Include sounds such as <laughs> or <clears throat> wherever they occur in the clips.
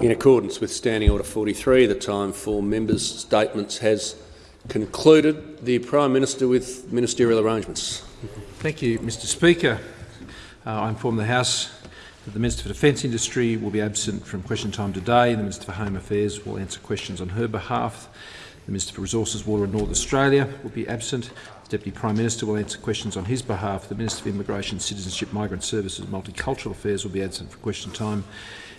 In accordance with Standing Order 43, the time for members' statements has concluded. The Prime Minister with ministerial arrangements. Thank you, Mr Speaker. Uh, I inform the House that the Minister for Defence Industry will be absent from question time today. The Minister for Home Affairs will answer questions on her behalf. The Minister for Resources, Water and North Australia will be absent. The Deputy Prime Minister will answer questions on his behalf. The Minister for Immigration, Citizenship, Migrant Services and Multicultural Affairs will be absent for question time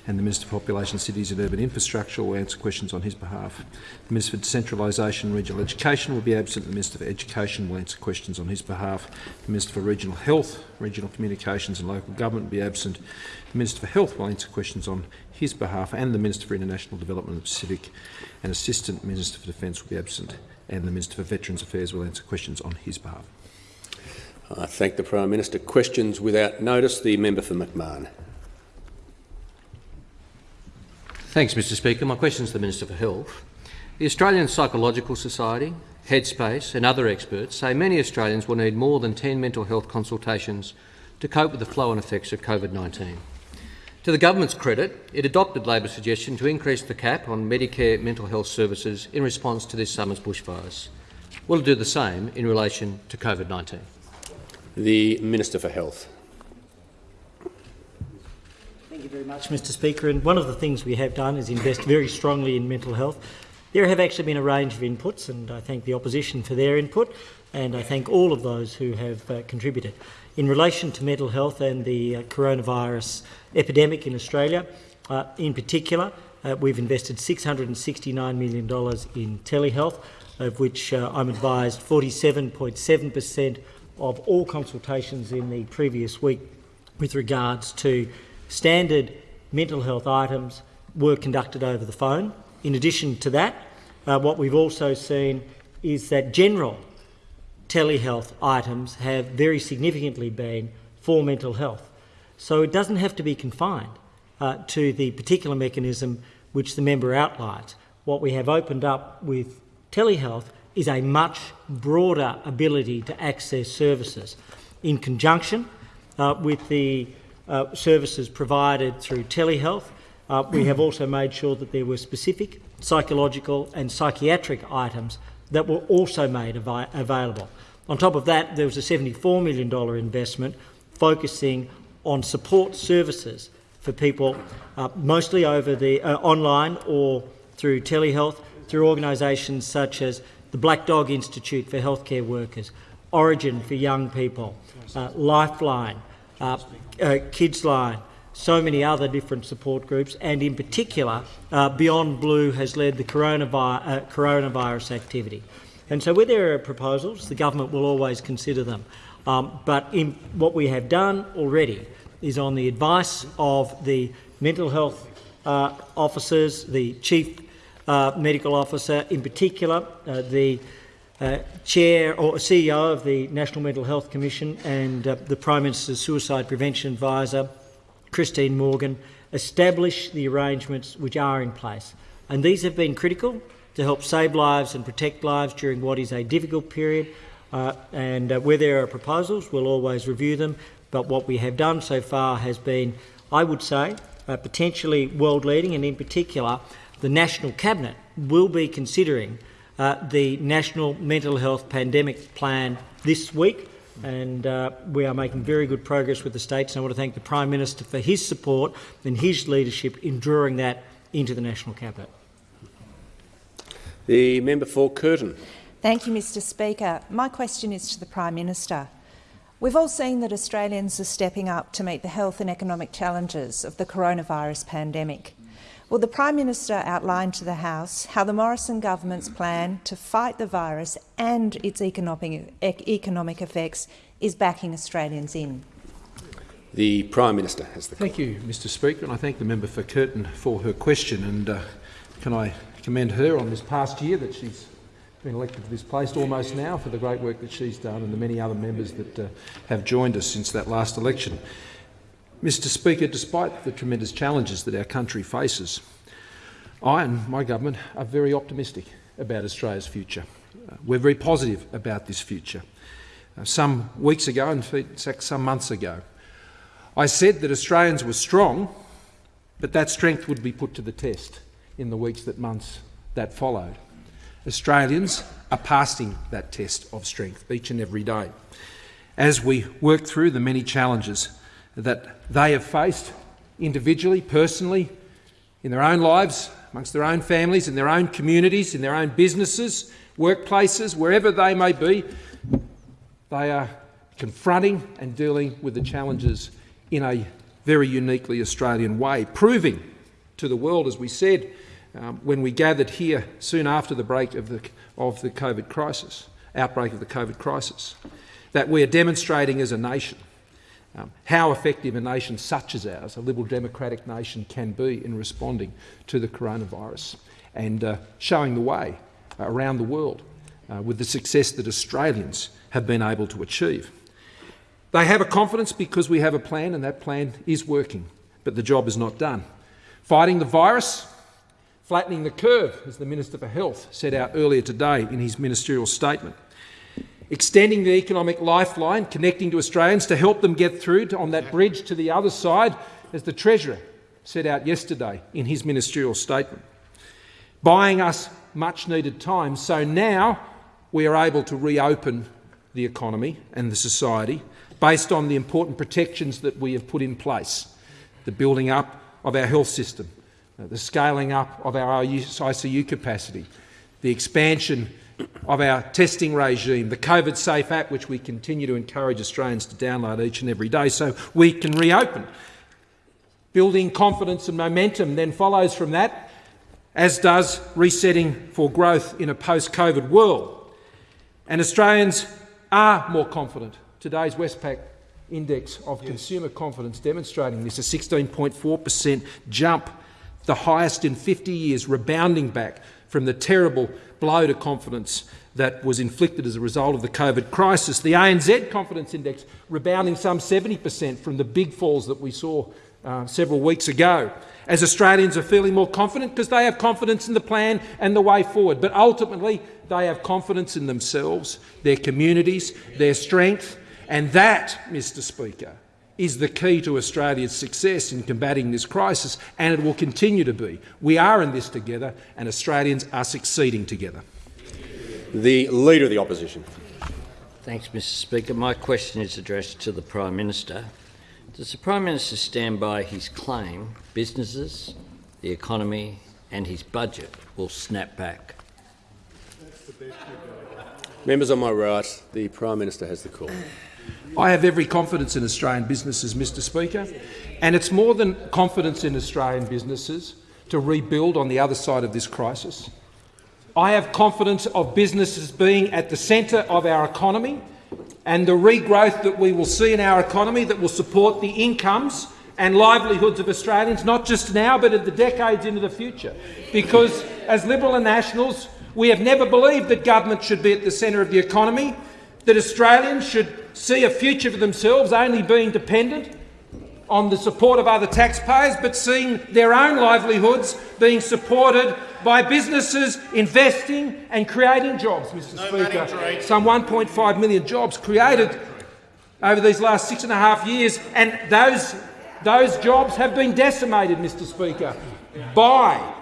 and the Minister for Population, Cities and Urban Infrastructure will answer questions on his behalf. The Minister for Decentralisation and Regional Education will be absent. The Minister for Education will answer questions on his behalf. The Minister for Regional Health, Regional Communications and Local Government will be absent. The Minister for Health will answer questions on his behalf and the Minister for International Development and Pacific and Assistant Minister for Defence will be absent and the Minister for Veterans Affairs will answer questions on his behalf. I thank the Prime Minister. Questions without notice. The member for McMahon. Thanks, Mr Speaker. My question is to the Minister for Health. The Australian Psychological Society, Headspace and other experts say many Australians will need more than 10 mental health consultations to cope with the flow and effects of COVID-19. To the government's credit, it adopted Labor's suggestion to increase the cap on Medicare mental health services in response to this summer's bushfires. Will it do the same in relation to COVID-19? The Minister for Health. Thank you very much, Mr Speaker. And one of the things we have done is invest very strongly in mental health. There have actually been a range of inputs, and I thank the opposition for their input, and I thank all of those who have uh, contributed. In relation to mental health and the uh, coronavirus epidemic in Australia, uh, in particular, uh, we've invested $669 million in telehealth, of which uh, I'm advised 47.7 per cent of all consultations in the previous week with regards to Standard mental health items were conducted over the phone. In addition to that, uh, what we've also seen is that general telehealth items have very significantly been for mental health. So it doesn't have to be confined uh, to the particular mechanism which the member outlines. What we have opened up with telehealth is a much broader ability to access services in conjunction uh, with the uh, services provided through telehealth. Uh, we have also made sure that there were specific psychological and psychiatric items that were also made av available. On top of that, there was a $74 million investment focusing on support services for people, uh, mostly over the uh, online or through telehealth, through organisations such as the Black Dog Institute for Healthcare Workers, Orygen for Young People, uh, Lifeline, uh, uh, Kids Line, so many other different support groups, and in particular, uh, Beyond Blue has led the coronavirus, uh, coronavirus activity. And so where there are proposals, the government will always consider them. Um, but in, what we have done already is on the advice of the mental health uh, officers, the chief uh, medical officer in particular, the uh, Chair or CEO of the National Mental Health Commission and uh, the Prime Minister's Suicide Prevention Advisor, Christine Morgan, establish the arrangements which are in place. And these have been critical to help save lives and protect lives during what is a difficult period. Uh, and uh, where there are proposals, we'll always review them. But what we have done so far has been, I would say, uh, potentially world-leading, and in particular, the National Cabinet will be considering uh, the National Mental Health Pandemic Plan this week, and uh, we are making very good progress with the states. And I want to thank the Prime Minister for his support and his leadership in drawing that into the National Cabinet. The member for Curtin. Thank you, Mr Speaker. My question is to the Prime Minister. We've all seen that Australians are stepping up to meet the health and economic challenges of the coronavirus pandemic. Will the Prime Minister outlined to the House how the Morrison government's plan to fight the virus and its economic, economic effects is backing Australians in? The Prime Minister has the Thank you, Mr Speaker, and I thank the member for Curtin for her question. And uh, can I commend her on this past year that she's been elected to this place almost now for the great work that she's done and the many other members that uh, have joined us since that last election. Mr Speaker, despite the tremendous challenges that our country faces, I and my government are very optimistic about Australia's future. Uh, we're very positive about this future. Uh, some weeks ago, in fact some months ago, I said that Australians were strong but that strength would be put to the test in the weeks that months that followed. Australians are passing that test of strength each and every day as we work through the many challenges that they have faced individually, personally, in their own lives, amongst their own families, in their own communities, in their own businesses, workplaces, wherever they may be, they are confronting and dealing with the challenges in a very uniquely Australian way, proving to the world, as we said um, when we gathered here soon after the break of the, of the COVID crisis, outbreak of the COVID crisis, that we are demonstrating as a nation um, how effective a nation such as ours, a liberal democratic nation, can be in responding to the coronavirus and uh, showing the way around the world uh, with the success that Australians have been able to achieve. They have a confidence because we have a plan and that plan is working, but the job is not done. Fighting the virus, flattening the curve, as the Minister for Health set out earlier today in his ministerial statement. Extending the economic lifeline, connecting to Australians to help them get through to, on that bridge to the other side, as the Treasurer set out yesterday in his ministerial statement. Buying us much needed time, so now we are able to reopen the economy and the society based on the important protections that we have put in place, the building up of our health system, the scaling up of our ICU capacity, the expansion of our testing regime, the COVID Safe app, which we continue to encourage Australians to download each and every day so we can reopen. Building confidence and momentum then follows from that, as does resetting for growth in a post-COVID world. And Australians are more confident today's Westpac index of yes. consumer confidence demonstrating this, a 16.4 per cent jump, the highest in 50 years, rebounding back from the terrible blow to confidence that was inflicted as a result of the COVID crisis. The ANZ confidence index rebounding some 70 per cent from the big falls that we saw uh, several weeks ago. As Australians are feeling more confident because they have confidence in the plan and the way forward, but ultimately they have confidence in themselves, their communities, their strength, and that, Mr Speaker, is the key to Australia's success in combating this crisis, and it will continue to be. We are in this together, and Australians are succeeding together. The Leader of the Opposition. Thanks, Mr Speaker. My question is addressed to the Prime Minister. Does the Prime Minister stand by his claim businesses, the economy and his budget will snap back? Members on my right, the Prime Minister has the call. I have every confidence in Australian businesses, Mr Speaker, and it's more than confidence in Australian businesses to rebuild on the other side of this crisis. I have confidence of businesses being at the centre of our economy and the regrowth that we will see in our economy that will support the incomes and livelihoods of Australians, not just now but in the decades into the future. Because as Liberal and Nationals, we have never believed that government should be at the centre of the economy that Australians should see a future for themselves only being dependent on the support of other taxpayers, but seeing their own livelihoods being supported by businesses investing and creating jobs, Mr no Speaker. Some 1.5 million jobs created over these last six and a half years, and those, those jobs have been decimated, Mr Speaker, by,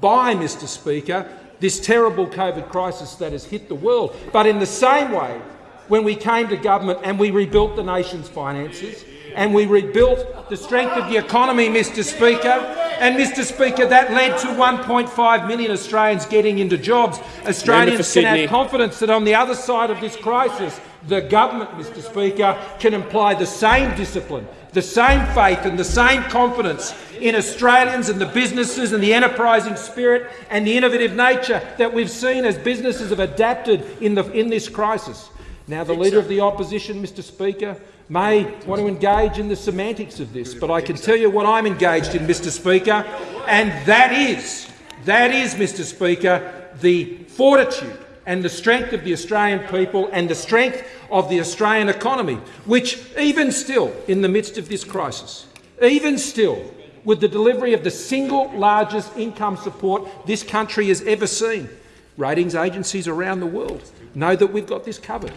by, Mr Speaker, this terrible COVID crisis that has hit the world. But in the same way, when we came to government and we rebuilt the nation's finances and we rebuilt the strength of the economy, Mr Speaker. And, Mr Speaker, that led to 1.5 million Australians getting into jobs. Australians can have confidence that on the other side of this crisis, the government, Mr Speaker, can imply the same discipline, the same faith and the same confidence in Australians and the businesses and the enterprising spirit and the innovative nature that we've seen as businesses have adapted in, the, in this crisis. Now, the Leader of the Opposition, Mr Speaker, may want to engage in the semantics of this, but I can tell you what I'm engaged in, Mr Speaker, and that is, that is, Mr Speaker, the fortitude and the strength of the Australian people and the strength of the Australian economy, which even still, in the midst of this crisis, even still, with the delivery of the single largest income support this country has ever seen, ratings agencies around the world know that we've got this covered.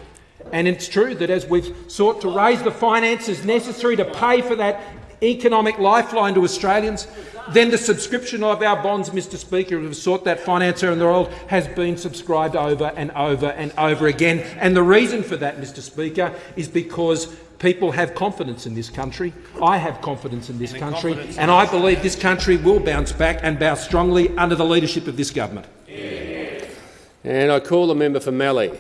And it's true that as we've sought to raise the finances necessary to pay for that economic lifeline to Australians, then the subscription of our bonds, Mr Speaker, of sought that financier in the world, has been subscribed over and over and over again. And the reason for that, Mr Speaker, is because people have confidence in this country. I have confidence in this country, and I believe this country will bounce back and bounce strongly under the leadership of this government. And I call the member for Mallee.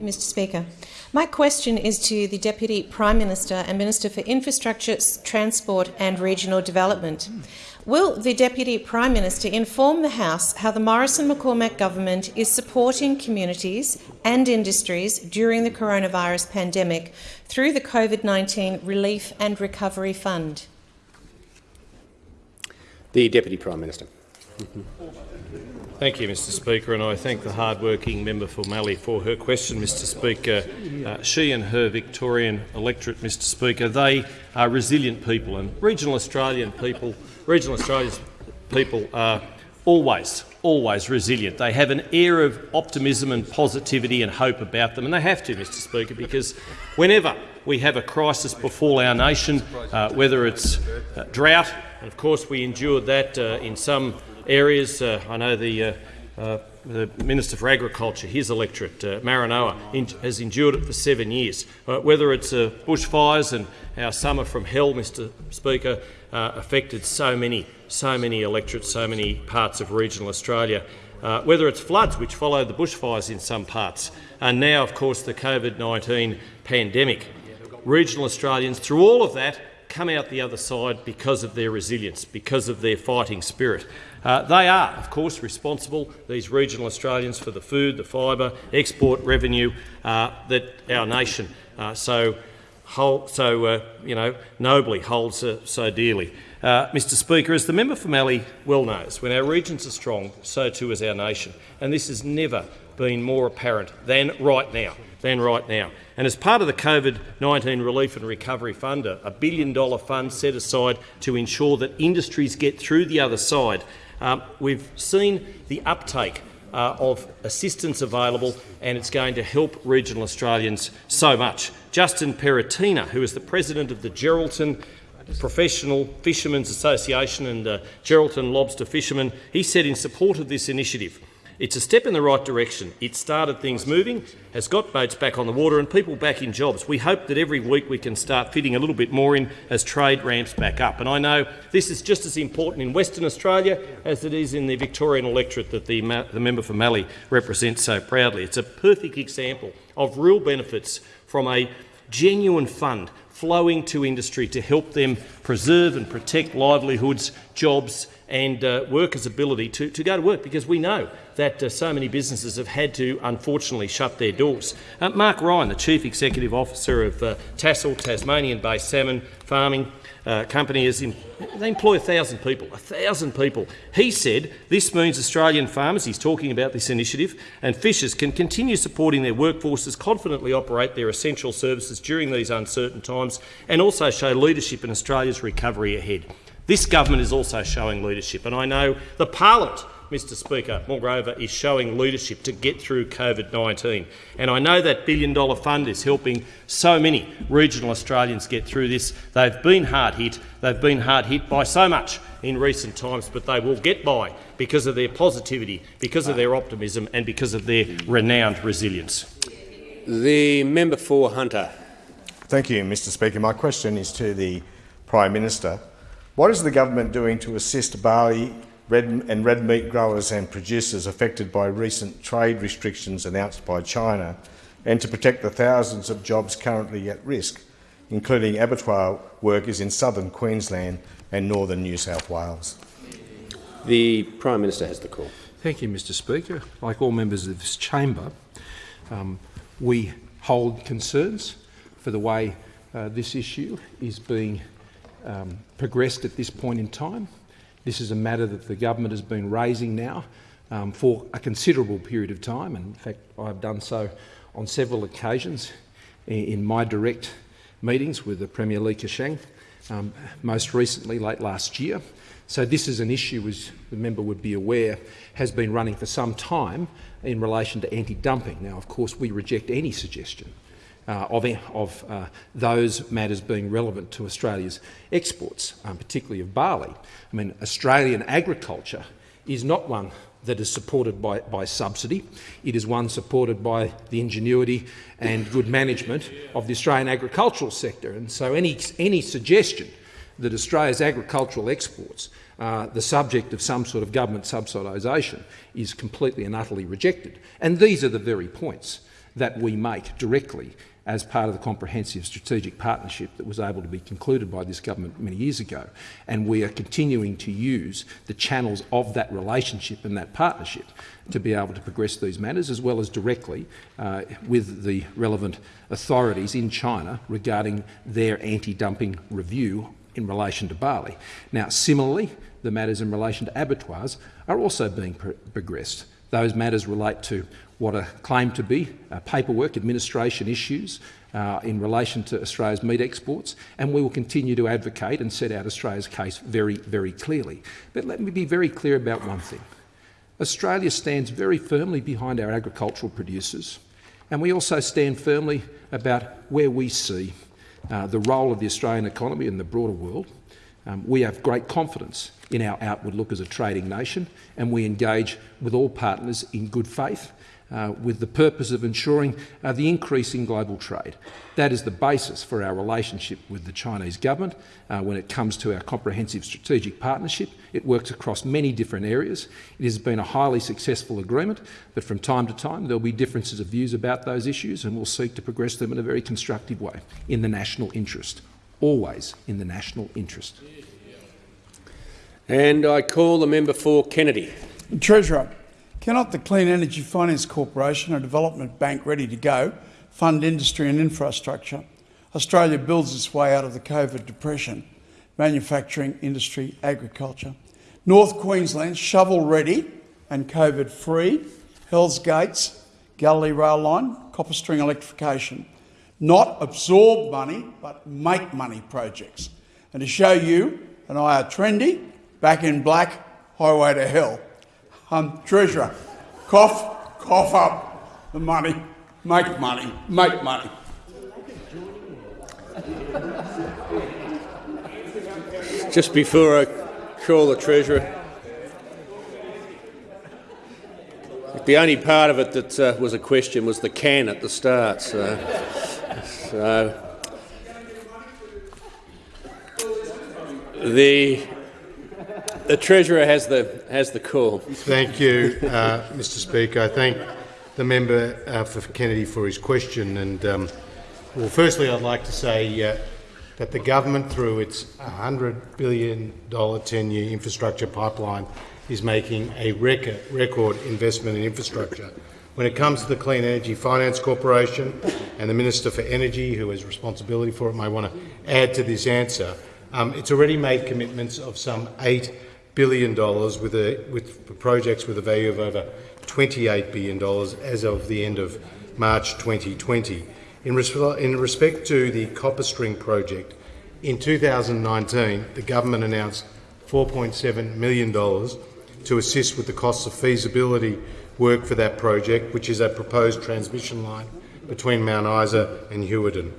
Mr Speaker. My question is to the Deputy Prime Minister and Minister for Infrastructure, Transport and Regional Development. Will the Deputy Prime Minister inform the House how the Morrison-McCormack government is supporting communities and industries during the coronavirus pandemic through the COVID-19 Relief and Recovery Fund? The Deputy Prime Minister. <laughs> Thank you, Mr Speaker, and I thank the hard-working member for Mallee for her question, Mr Speaker. Uh, she and her Victorian electorate, Mr Speaker, they are resilient people, and regional Australian people, regional Australia's people are always, always resilient. They have an air of optimism and positivity and hope about them, and they have to, Mr Speaker, because whenever we have a crisis befall our nation, uh, whether it's uh, drought, and of course we endured that uh, in some areas. Uh, I know the, uh, uh, the Minister for Agriculture, his electorate, uh, Maranoa, in, has endured it for seven years. Uh, whether it's uh, bushfires and our summer from hell, Mr Speaker, affected so many, so many electorates, so many parts of regional Australia. Whether it's floods, which followed the bushfires in some parts, and now, of course, the COVID-19 pandemic. Regional Australians, through all of that, come out the other side because of their resilience, because of their fighting spirit. Uh, they are, of course, responsible, these regional Australians, for the food, the fibre, export revenue uh, that our nation uh, so, hold, so uh, you know, nobly holds uh, so dearly. Uh, Mr Speaker, as the member for Mallee well knows, when our regions are strong, so too is our nation. And this is never been more apparent than right now. Than right now. And as part of the COVID-19 Relief and Recovery Fund, a billion dollar fund set aside to ensure that industries get through the other side, um, we've seen the uptake uh, of assistance available and it's going to help regional Australians so much. Justin Peretina, who is the president of the Geraldton Professional Fishermen's Association and uh, Geraldton Lobster Fishermen, he said in support of this initiative, it's a step in the right direction. It started things moving, has got boats back on the water and people back in jobs. We hope that every week we can start fitting a little bit more in as trade ramps back up. And I know this is just as important in Western Australia as it is in the Victorian electorate that the, the member for Mallee represents so proudly. It's a perfect example of real benefits from a genuine fund flowing to industry to help them preserve and protect livelihoods, jobs and uh, workers' ability to, to go to work, because we know that uh, so many businesses have had to, unfortunately, shut their doors. Uh, Mark Ryan, the Chief Executive Officer of uh, Tassal, Tasmanian-based salmon farming uh, company, is in, they employ 1,000 people. 1,000 people. He said this means Australian farmers, he's talking about this initiative, and fishers can continue supporting their workforces, confidently operate their essential services during these uncertain times, and also show leadership in Australia's recovery ahead. This government is also showing leadership, and I know the parliament, Mr Speaker, moreover, is showing leadership to get through COVID-19. And I know that billion-dollar fund is helping so many regional Australians get through this. They've been hard hit. They've been hard hit by so much in recent times, but they will get by because of their positivity, because of their optimism and because of their renowned resilience. The member for Hunter. Thank you, Mr Speaker. My question is to the Prime Minister. What is the government doing to assist barley red and red meat growers and producers affected by recent trade restrictions announced by China and to protect the thousands of jobs currently at risk, including abattoir workers in southern Queensland and northern New South Wales? The Prime Minister has the call. Thank you, Mr Speaker. Like all members of this chamber, um, we hold concerns for the way uh, this issue is being um, progressed at this point in time. This is a matter that the government has been raising now um, for a considerable period of time. And in fact, I've done so on several occasions in my direct meetings with the Premier Li Keqiang, um, most recently late last year. So this is an issue, as the member would be aware, has been running for some time in relation to anti-dumping. Now, of course, we reject any suggestion uh, of, of uh, those matters being relevant to Australia's exports, um, particularly of barley. I mean, Australian agriculture is not one that is supported by, by subsidy. It is one supported by the ingenuity and good management of the Australian agricultural sector. And so any, any suggestion that Australia's agricultural exports are the subject of some sort of government subsidisation is completely and utterly rejected. And these are the very points that we make directly as part of the comprehensive strategic partnership that was able to be concluded by this government many years ago. And we are continuing to use the channels of that relationship and that partnership to be able to progress these matters, as well as directly uh, with the relevant authorities in China regarding their anti-dumping review in relation to barley. Now, similarly, the matters in relation to abattoirs are also being pro progressed. Those matters relate to what are claimed to be uh, paperwork administration issues uh, in relation to Australia's meat exports, and we will continue to advocate and set out Australia's case very, very clearly. But let me be very clear about one thing. Australia stands very firmly behind our agricultural producers, and we also stand firmly about where we see uh, the role of the Australian economy in the broader world. Um, we have great confidence in our outward look as a trading nation, and we engage with all partners in good faith uh, with the purpose of ensuring uh, the increase in global trade. That is the basis for our relationship with the Chinese government uh, when it comes to our comprehensive strategic partnership. It works across many different areas. It has been a highly successful agreement, but from time to time there will be differences of views about those issues and we'll seek to progress them in a very constructive way in the national interest, always in the national interest. And I call the member for Kennedy. Treasurer, cannot the Clean Energy Finance Corporation, a development bank ready to go, fund industry and infrastructure? Australia builds its way out of the COVID depression, manufacturing, industry, agriculture. North Queensland shovel ready and COVID free, Hells Gates, Galilee Rail Line, Copper String electrification. Not absorb money, but make money projects. And to show you and I are trendy, back in black, highway to hell. Um, Treasurer, cough, cough up the money, make money, make money. Just before I call the Treasurer, the only part of it that uh, was a question was the can at the start. So, so the the Treasurer has the, has the call. Thank you, uh, Mr Speaker. I thank the member uh, for Kennedy for his question. And um, Well, firstly, I'd like to say uh, that the government, through its $100 billion 10-year infrastructure pipeline, is making a record, record investment in infrastructure. When it comes to the Clean Energy Finance Corporation and the Minister for Energy, who has responsibility for it, may want to add to this answer, um, it's already made commitments of some $8 billion dollars with, a, with projects with a value of over $28 billion as of the end of March 2020. In, res in respect to the Copper String project, in 2019 the government announced $4.7 million to assist with the costs of feasibility work for that project, which is a proposed transmission line between Mount Isa and Hughenden.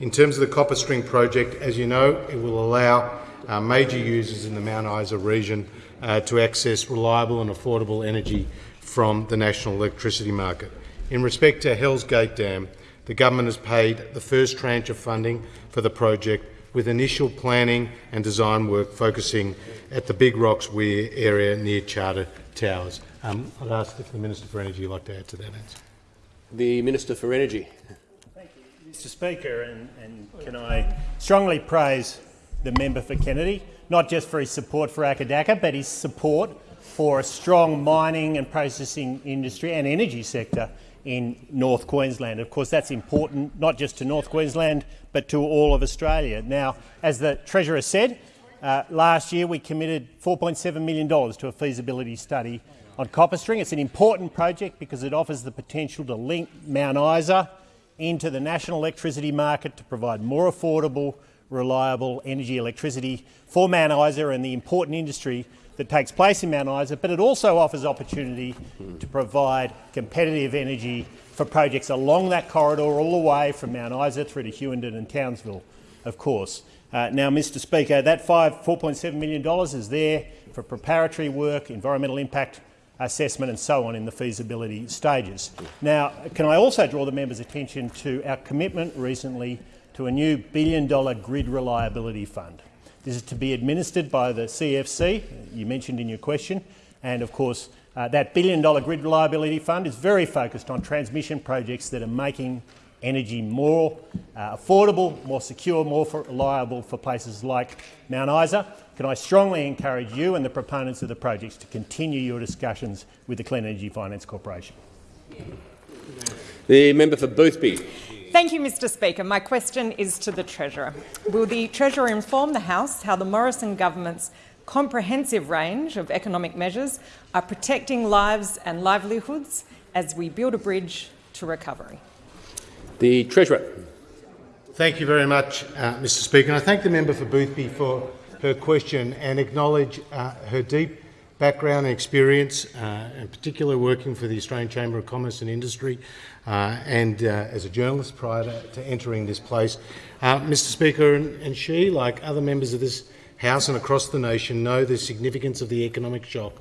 In terms of the Copper String project, as you know, it will allow uh, major users in the Mount Isa region uh, to access reliable and affordable energy from the national electricity market. In respect to Hells Gate Dam, the government has paid the first tranche of funding for the project with initial planning and design work focusing at the Big Rocks Weir area near Charters Towers. Um, I'd ask if the Minister for Energy would like to add to that answer. The Minister for Energy. Thank you, Mr Speaker, and, and can I strongly praise the member for Kennedy, not just for his support for Akadaka, but his support for a strong mining and processing industry and energy sector in North Queensland. Of course, that's important not just to North Queensland, but to all of Australia. Now, as the Treasurer said, uh, last year we committed $4.7 million to a feasibility study on Copper String. It's an important project because it offers the potential to link Mount Isa into the national electricity market to provide more affordable, reliable energy electricity for Mount Isa and the important industry that takes place in Mount Isa, but it also offers opportunity to provide competitive energy for projects along that corridor all the way from Mount Isa through to Hughenden and Townsville, of course. Uh, now, Mr Speaker, that $4.7 million is there for preparatory work, environmental impact assessment and so on in the feasibility stages. Now, can I also draw the members' attention to our commitment recently to a new billion-dollar grid reliability fund. This is to be administered by the CEFC, you mentioned in your question, and of course uh, that billion-dollar grid reliability fund is very focused on transmission projects that are making energy more uh, affordable, more secure, more reliable for places like Mount Isa. Can I strongly encourage you and the proponents of the projects to continue your discussions with the Clean Energy Finance Corporation? The member for Boothby. Thank you, Mr Speaker. My question is to the Treasurer. Will the Treasurer inform the House how the Morrison government's comprehensive range of economic measures are protecting lives and livelihoods as we build a bridge to recovery? The Treasurer. Thank you very much, uh, Mr Speaker. And I thank the member for Boothby for her question and acknowledge uh, her deep background and experience, uh, in particular working for the Australian Chamber of Commerce and Industry and uh, as a journalist prior to, to entering this place. Uh, Mr Speaker, and, and, she, like other members of this House and across the nation, know the significance of the economic shock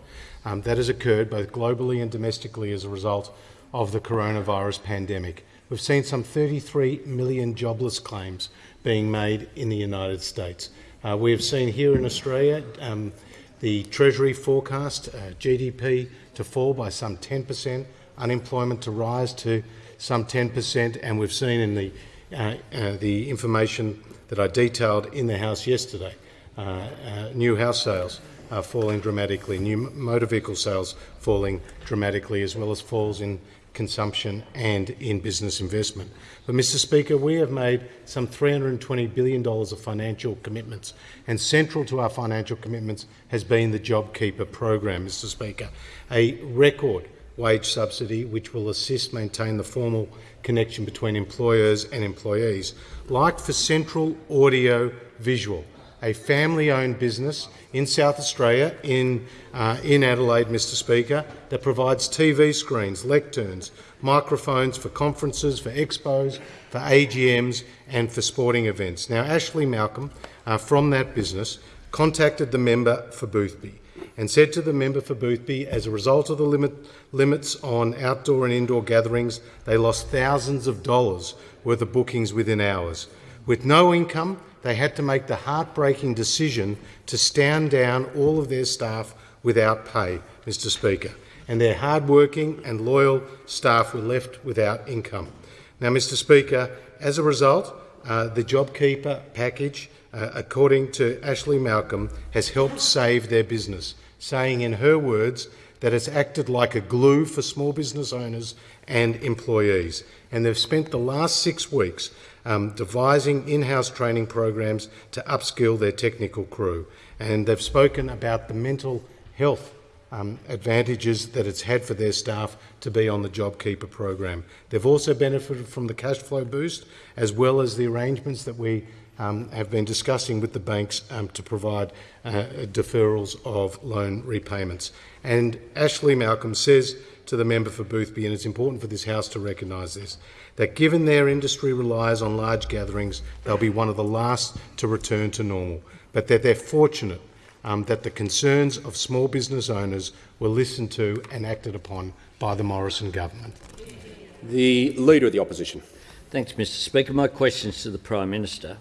um, that has occurred both globally and domestically as a result of the coronavirus pandemic. We've seen some 33 million jobless claims being made in the United States. Uh, we have seen here in Australia um, the Treasury forecast uh, GDP to fall by some 10%, unemployment to rise to some 10%, and we've seen in the, uh, uh, the information that I detailed in the House yesterday, uh, uh, new house sales are falling dramatically, new motor vehicle sales falling dramatically, as well as falls in consumption and in business investment. But, Mr Speaker, we have made some $320 billion of financial commitments, and central to our financial commitments has been the JobKeeper program, Mr Speaker, a record wage subsidy which will assist maintain the formal connection between employers and employees. Like for Central Audio Visual, a family-owned business in South Australia, in, uh, in Adelaide, Mr Speaker, that provides TV screens, lecterns, microphones for conferences, for expos, for AGMs and for sporting events. Now, Ashley Malcolm uh, from that business contacted the member for Boothby and said to the member for Boothby, as a result of the limit, limits on outdoor and indoor gatherings, they lost thousands of dollars worth of bookings within hours. With no income, they had to make the heartbreaking decision to stand down all of their staff without pay, Mr Speaker, and their hard-working and loyal staff were left without income. Now, Mr Speaker, as a result, uh, the JobKeeper package, uh, according to Ashley Malcolm, has helped save their business, saying in her words that it's acted like a glue for small business owners and employees. And they've spent the last six weeks um, devising in-house training programs to upskill their technical crew. And they've spoken about the mental health um, advantages that it's had for their staff to be on the JobKeeper program. They've also benefited from the cash flow boost, as well as the arrangements that we um, have been discussing with the banks um, to provide uh, deferrals of loan repayments. And Ashley Malcolm says to the member for Boothby, and it's important for this House to recognise this, that given their industry relies on large gatherings, they'll be one of the last to return to normal, but that they're fortunate um, that the concerns of small business owners were listened to and acted upon by the Morrison government. The Leader of the Opposition. Thanks, Mr Speaker. My question is to the Prime Minister.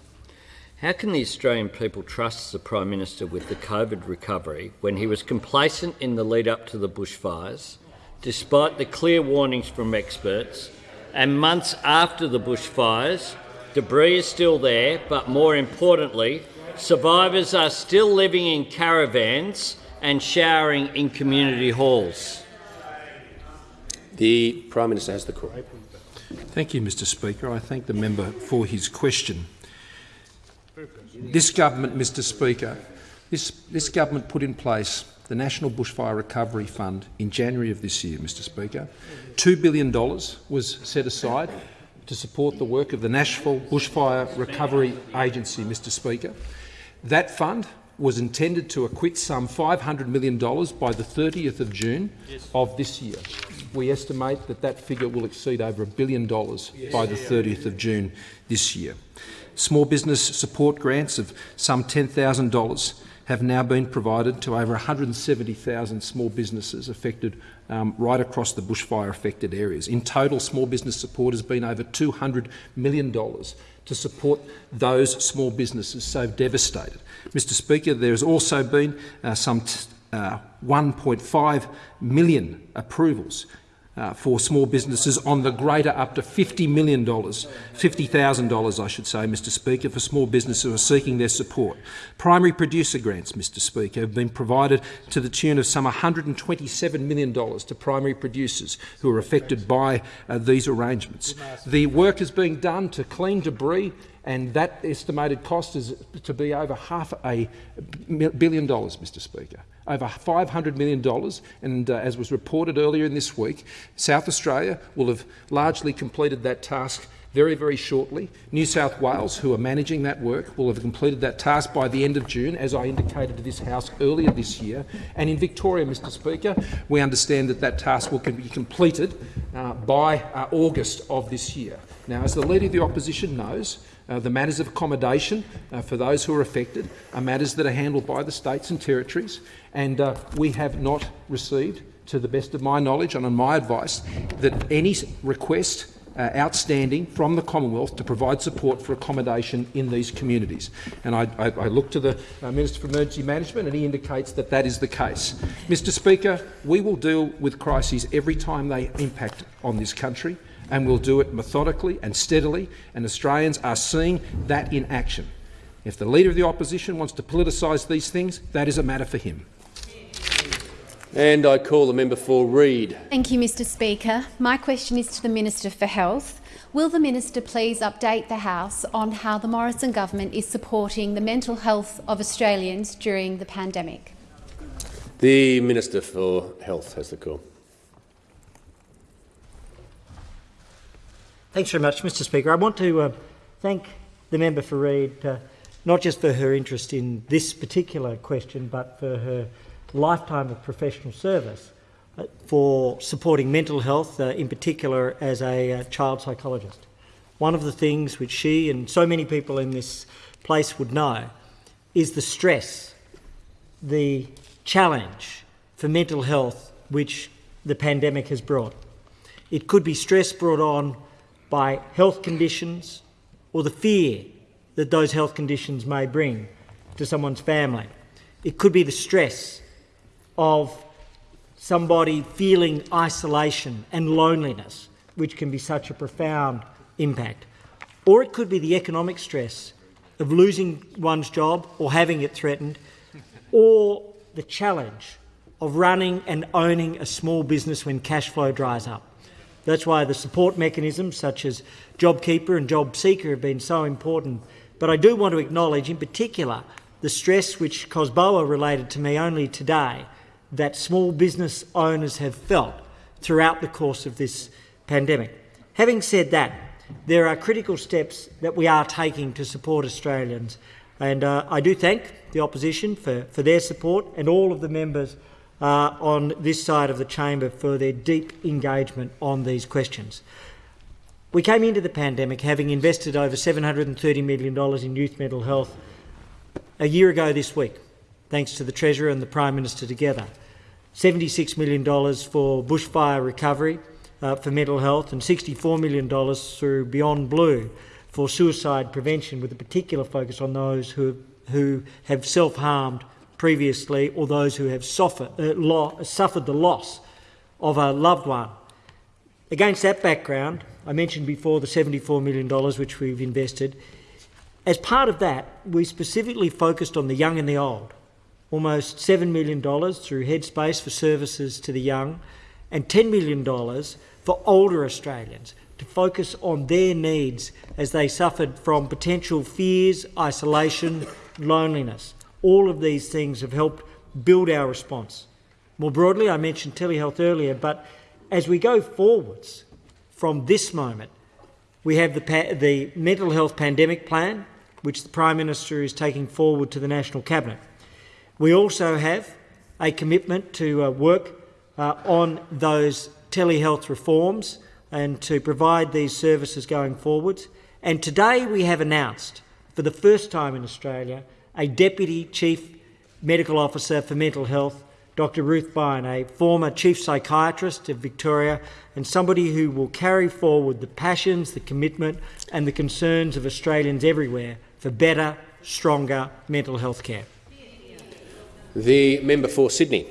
How can the Australian people trust the Prime Minister with the COVID recovery when he was complacent in the lead-up to the bushfires, despite the clear warnings from experts and months after the bushfires, debris is still there, but more importantly, survivors are still living in caravans and showering in community halls. The Prime Minister has the call. Thank you, Mr Speaker. I thank the member for his question. This government, Mr Speaker, this, this government put in place the National Bushfire Recovery Fund in January of this year, Mr Speaker. $2 billion was set aside to support the work of the National Bushfire Recovery Agency, Mr Speaker. That fund was intended to acquit some $500 million by the 30th of June of this year. We estimate that that figure will exceed over a billion dollars by the 30th of June this year. Small business support grants of some $10,000 have now been provided to over 170,000 small businesses affected um, right across the bushfire-affected areas. In total, small business support has been over $200 million to support those small businesses so devastated. Mr Speaker, there has also been uh, some uh, 1.5 million approvals uh, for small businesses on the greater up to $50 million, $50,000 I should say, Mr Speaker, for small businesses who are seeking their support. Primary producer grants, Mr Speaker, have been provided to the tune of some $127 million to primary producers who are affected by uh, these arrangements. The work is being done to clean debris and that estimated cost is to be over half a billion dollars, Mr Speaker over $500 million, and uh, as was reported earlier in this week, South Australia will have largely completed that task very, very shortly. New South Wales, who are managing that work, will have completed that task by the end of June, as I indicated to this House earlier this year. And in Victoria, Mr Speaker, we understand that that task will be completed uh, by uh, August of this year. Now, as the Leader of the Opposition knows, uh, the matters of accommodation uh, for those who are affected are matters that are handled by the states and territories, and uh, we have not received, to the best of my knowledge and on my advice, that any request uh, outstanding from the Commonwealth to provide support for accommodation in these communities. And I, I, I look to the uh, Minister for Emergency Management and he indicates that that is the case. Mr Speaker, we will deal with crises every time they impact on this country and we'll do it methodically and steadily, and Australians are seeing that in action. If the Leader of the Opposition wants to politicise these things, that is a matter for him. And I call the member for Reid. Thank you, Mr Speaker. My question is to the Minister for Health. Will the minister please update the House on how the Morrison government is supporting the mental health of Australians during the pandemic? The Minister for Health has the call. Thanks very much, Mr Speaker. I want to uh, thank the member for Reid, uh, not just for her interest in this particular question, but for her lifetime of professional service uh, for supporting mental health, uh, in particular as a uh, child psychologist. One of the things which she and so many people in this place would know is the stress, the challenge for mental health which the pandemic has brought. It could be stress brought on by health conditions or the fear that those health conditions may bring to someone's family. It could be the stress of somebody feeling isolation and loneliness, which can be such a profound impact. Or it could be the economic stress of losing one's job or having it threatened, or the challenge of running and owning a small business when cash flow dries up. That's why the support mechanisms such as JobKeeper and JobSeeker have been so important. But I do want to acknowledge in particular the stress which COSBOA related to me only today that small business owners have felt throughout the course of this pandemic. Having said that, there are critical steps that we are taking to support Australians and uh, I do thank the opposition for, for their support and all of the members uh, on this side of the chamber for their deep engagement on these questions. We came into the pandemic having invested over $730 million in youth mental health a year ago this week, thanks to the Treasurer and the Prime Minister together. $76 million for bushfire recovery uh, for mental health and $64 million through Beyond Blue for suicide prevention with a particular focus on those who, who have self-harmed previously or those who have suffered, uh, suffered the loss of a loved one. Against that background, I mentioned before the $74 million which we've invested. As part of that, we specifically focused on the young and the old, almost $7 million through Headspace for services to the young and $10 million for older Australians to focus on their needs as they suffered from potential fears, isolation, loneliness. All of these things have helped build our response. More broadly, I mentioned telehealth earlier, but as we go forwards from this moment, We have the, the mental health pandemic plan, which the Prime Minister is taking forward to the National Cabinet. We also have a commitment to uh, work uh, on those telehealth reforms and to provide these services going forwards. And today we have announced, for the first time in Australia, a Deputy Chief Medical Officer for Mental Health, Dr Ruth Vine, a former Chief Psychiatrist of Victoria and somebody who will carry forward the passions, the commitment and the concerns of Australians everywhere for better, stronger mental health care. The member for Sydney.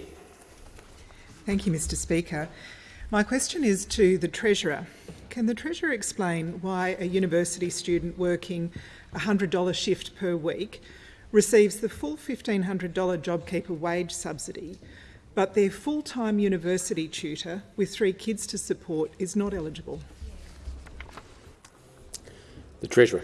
Thank you, Mr Speaker. My question is to the Treasurer. Can the Treasurer explain why a university student working a $100 shift per week receives the full $1,500 JobKeeper wage subsidy, but their full-time university tutor with three kids to support is not eligible? The Treasurer.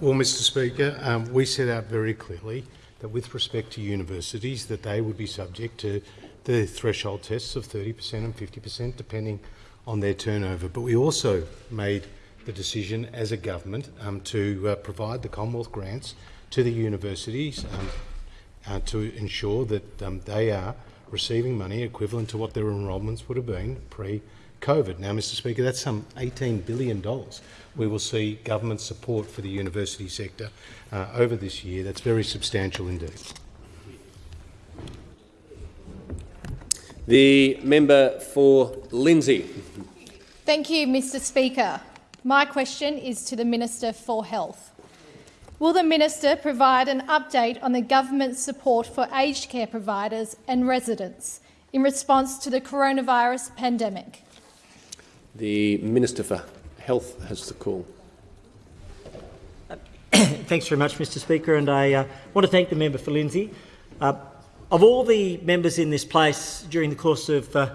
Well, Mr Speaker, um, we set out very clearly that with respect to universities that they would be subject to the threshold tests of 30% and 50% depending on their turnover. But we also made the decision as a government um, to uh, provide the Commonwealth grants to the universities um, uh, to ensure that um, they are receiving money equivalent to what their enrolments would have been pre-COVID. Now, Mr Speaker, that's some $18 billion we will see government support for the university sector uh, over this year. That's very substantial indeed. The member for Lindsay. Thank you, Mr Speaker. My question is to the Minister for Health. Will the Minister provide an update on the government's support for aged care providers and residents in response to the coronavirus pandemic? The Minister for Health has the call. <coughs> Thanks very much, Mr Speaker, and I uh, want to thank the member for Lindsay. Uh, of all the members in this place during the course of uh,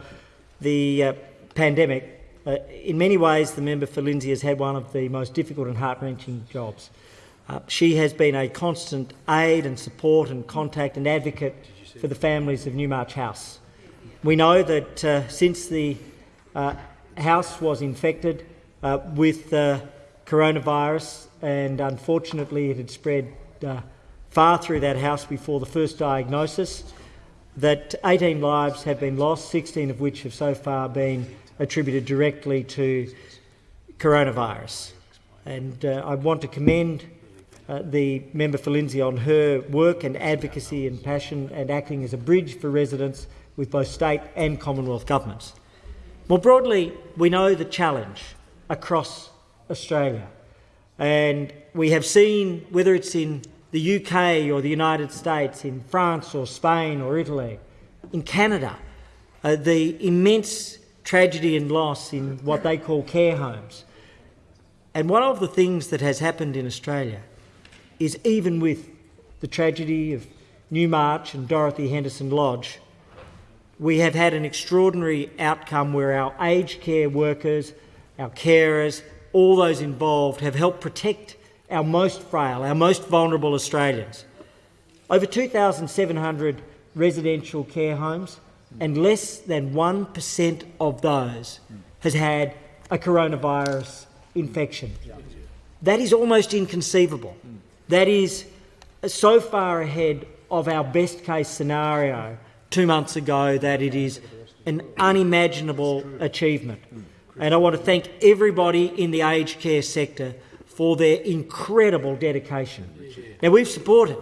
the uh, pandemic, uh, in many ways the member for Lindsay has had one of the most difficult and heart-wrenching jobs. Uh, she has been a constant aid and support and contact and advocate for the families of Newmarch House. We know that uh, since the uh, house was infected with coronavirus and unfortunately it had spread far through that house before the first diagnosis, that 18 lives have been lost, 16 of which have so far been attributed directly to coronavirus. And uh, I want to commend uh, the member for Lindsay on her work and advocacy and passion and acting as a bridge for residents with both state and Commonwealth governments. More broadly, we know the challenge across Australia. And we have seen, whether it's in the UK or the United States, in France or Spain or Italy, in Canada, uh, the immense tragedy and loss in what they call care homes. And one of the things that has happened in Australia is even with the tragedy of Newmarch and Dorothy Henderson Lodge, we have had an extraordinary outcome where our aged care workers, our carers, all those involved have helped protect our most frail, our most vulnerable Australians. Over 2,700 residential care homes, and less than 1% of those has had a coronavirus infection. That is almost inconceivable. Mm. That is so far ahead of our best case scenario two months ago that it is an unimaginable achievement. And I want to thank everybody in the aged care sector for their incredible dedication. Now, we've supported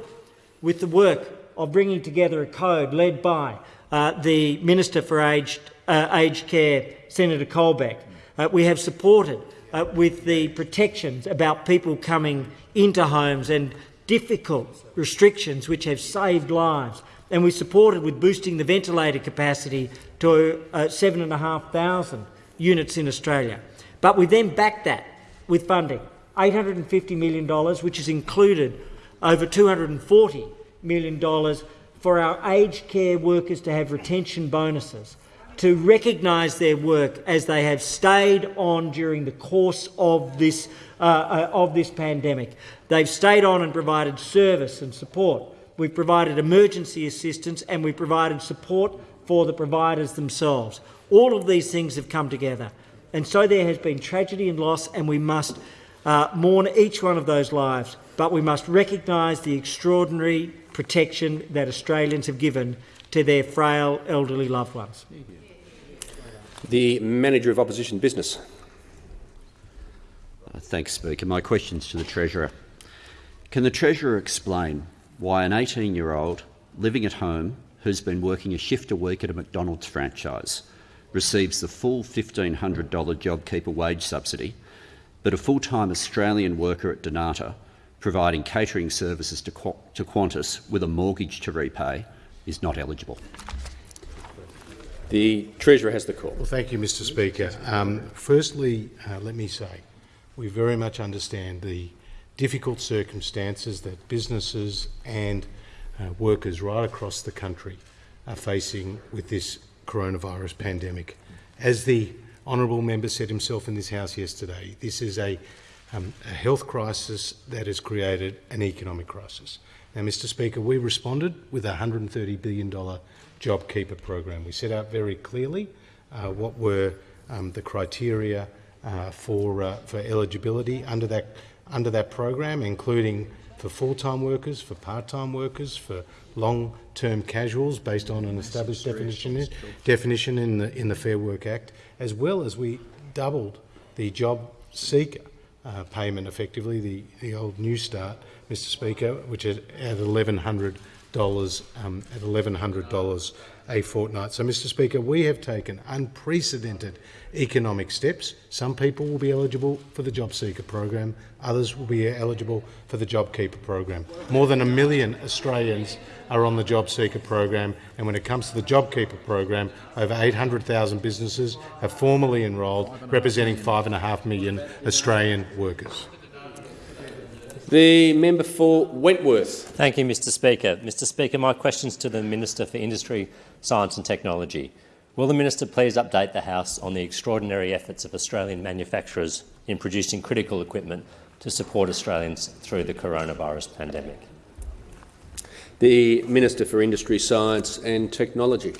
with the work of bringing together a code led by uh, the Minister for Aged, uh, Aged Care, Senator Colbeck. Uh, we have supported uh, with the protections about people coming into homes and difficult restrictions which have saved lives. And we supported with boosting the ventilator capacity to uh, 7,500 units in Australia. But we then backed that with funding $850 million, which has included over $240 million for our aged care workers to have retention bonuses, to recognise their work as they have stayed on during the course of this, uh, uh, of this pandemic. They've stayed on and provided service and support. We've provided emergency assistance and we've provided support for the providers themselves. All of these things have come together. And so there has been tragedy and loss, and we must uh, mourn each one of those lives, but we must recognise the extraordinary protection that Australians have given to their frail elderly loved ones. The Manager of Opposition Business. Uh, thanks, Speaker. My question's to the Treasurer. Can the Treasurer explain why an 18-year-old living at home who's been working a shift a week at a McDonald's franchise receives the full $1,500 JobKeeper wage subsidy, but a full-time Australian worker at Dnata providing catering services to Qantas with a mortgage to repay is not eligible? The Treasurer has the call. Well, thank you, Mr Speaker. Um, firstly, uh, let me say we very much understand the difficult circumstances that businesses and uh, workers right across the country are facing with this coronavirus pandemic. As the honourable member said himself in this House yesterday, this is a, um, a health crisis that has created an economic crisis. Now, Mr Speaker, we responded with a $130 billion JobKeeper program. We set out very clearly uh, what were um, the criteria uh, for, uh, for eligibility under that, under that program, including for full-time workers, for part-time workers, for long-term casuals based on an established definition, definition in the, in the Fair Work Act, as well as we doubled the job seeker uh, payment effectively, the, the old New Start, Mr Speaker, which is at $1,100 um, at $1,100 a fortnight. So, Mr Speaker, we have taken unprecedented economic steps. Some people will be eligible for the Job Seeker program, others will be eligible for the JobKeeper program. More than a million Australians are on the Job Seeker program, and when it comes to the JobKeeper program, over 800,000 businesses have formally enrolled, representing 5.5 million Australian workers. The member for Wentworth. Thank you, Mr Speaker. Mr Speaker, my question is to the Minister for Industry, Science and Technology. Will the minister please update the House on the extraordinary efforts of Australian manufacturers in producing critical equipment to support Australians through the coronavirus pandemic? The Minister for Industry, Science and Technology.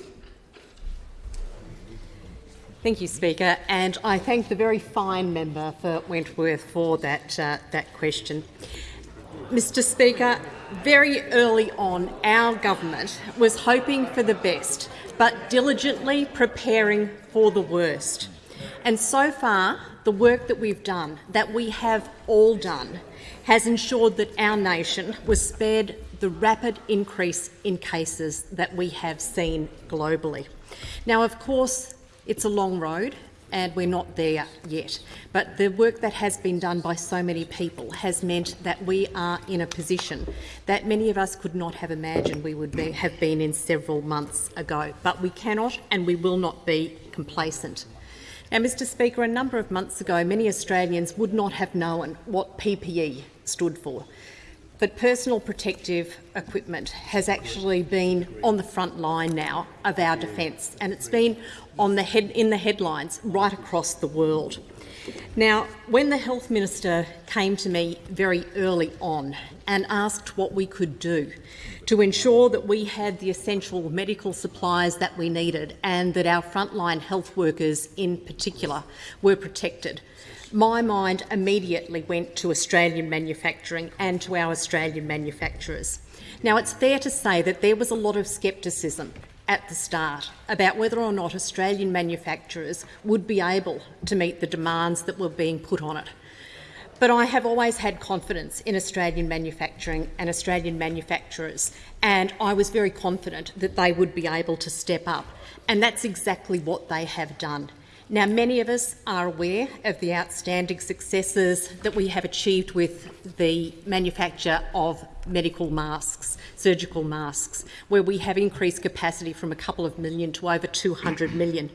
Thank you, Speaker, and I thank the very fine member for Wentworth for that, uh, that question. Mr Speaker, very early on, our government was hoping for the best, but diligently preparing for the worst. And so far, the work that we've done, that we have all done, has ensured that our nation was spared the rapid increase in cases that we have seen globally. Now, of course, it's a long road and we're not there yet. But the work that has been done by so many people has meant that we are in a position that many of us could not have imagined we would be, have been in several months ago. But we cannot and we will not be complacent. Now, Mr Speaker, a number of months ago, many Australians would not have known what PPE stood for. But personal protective equipment has actually been on the front line now of our defence, and it's been on the head, in the headlines right across the world. Now, when the Health Minister came to me very early on and asked what we could do to ensure that we had the essential medical supplies that we needed and that our frontline health workers in particular were protected, my mind immediately went to Australian manufacturing and to our Australian manufacturers. Now, it's fair to say that there was a lot of scepticism at the start about whether or not Australian manufacturers would be able to meet the demands that were being put on it. But I have always had confidence in Australian manufacturing and Australian manufacturers, and I was very confident that they would be able to step up. And that's exactly what they have done. Now, many of us are aware of the outstanding successes that we have achieved with the manufacture of medical masks, surgical masks, where we have increased capacity from a couple of million to over 200 million.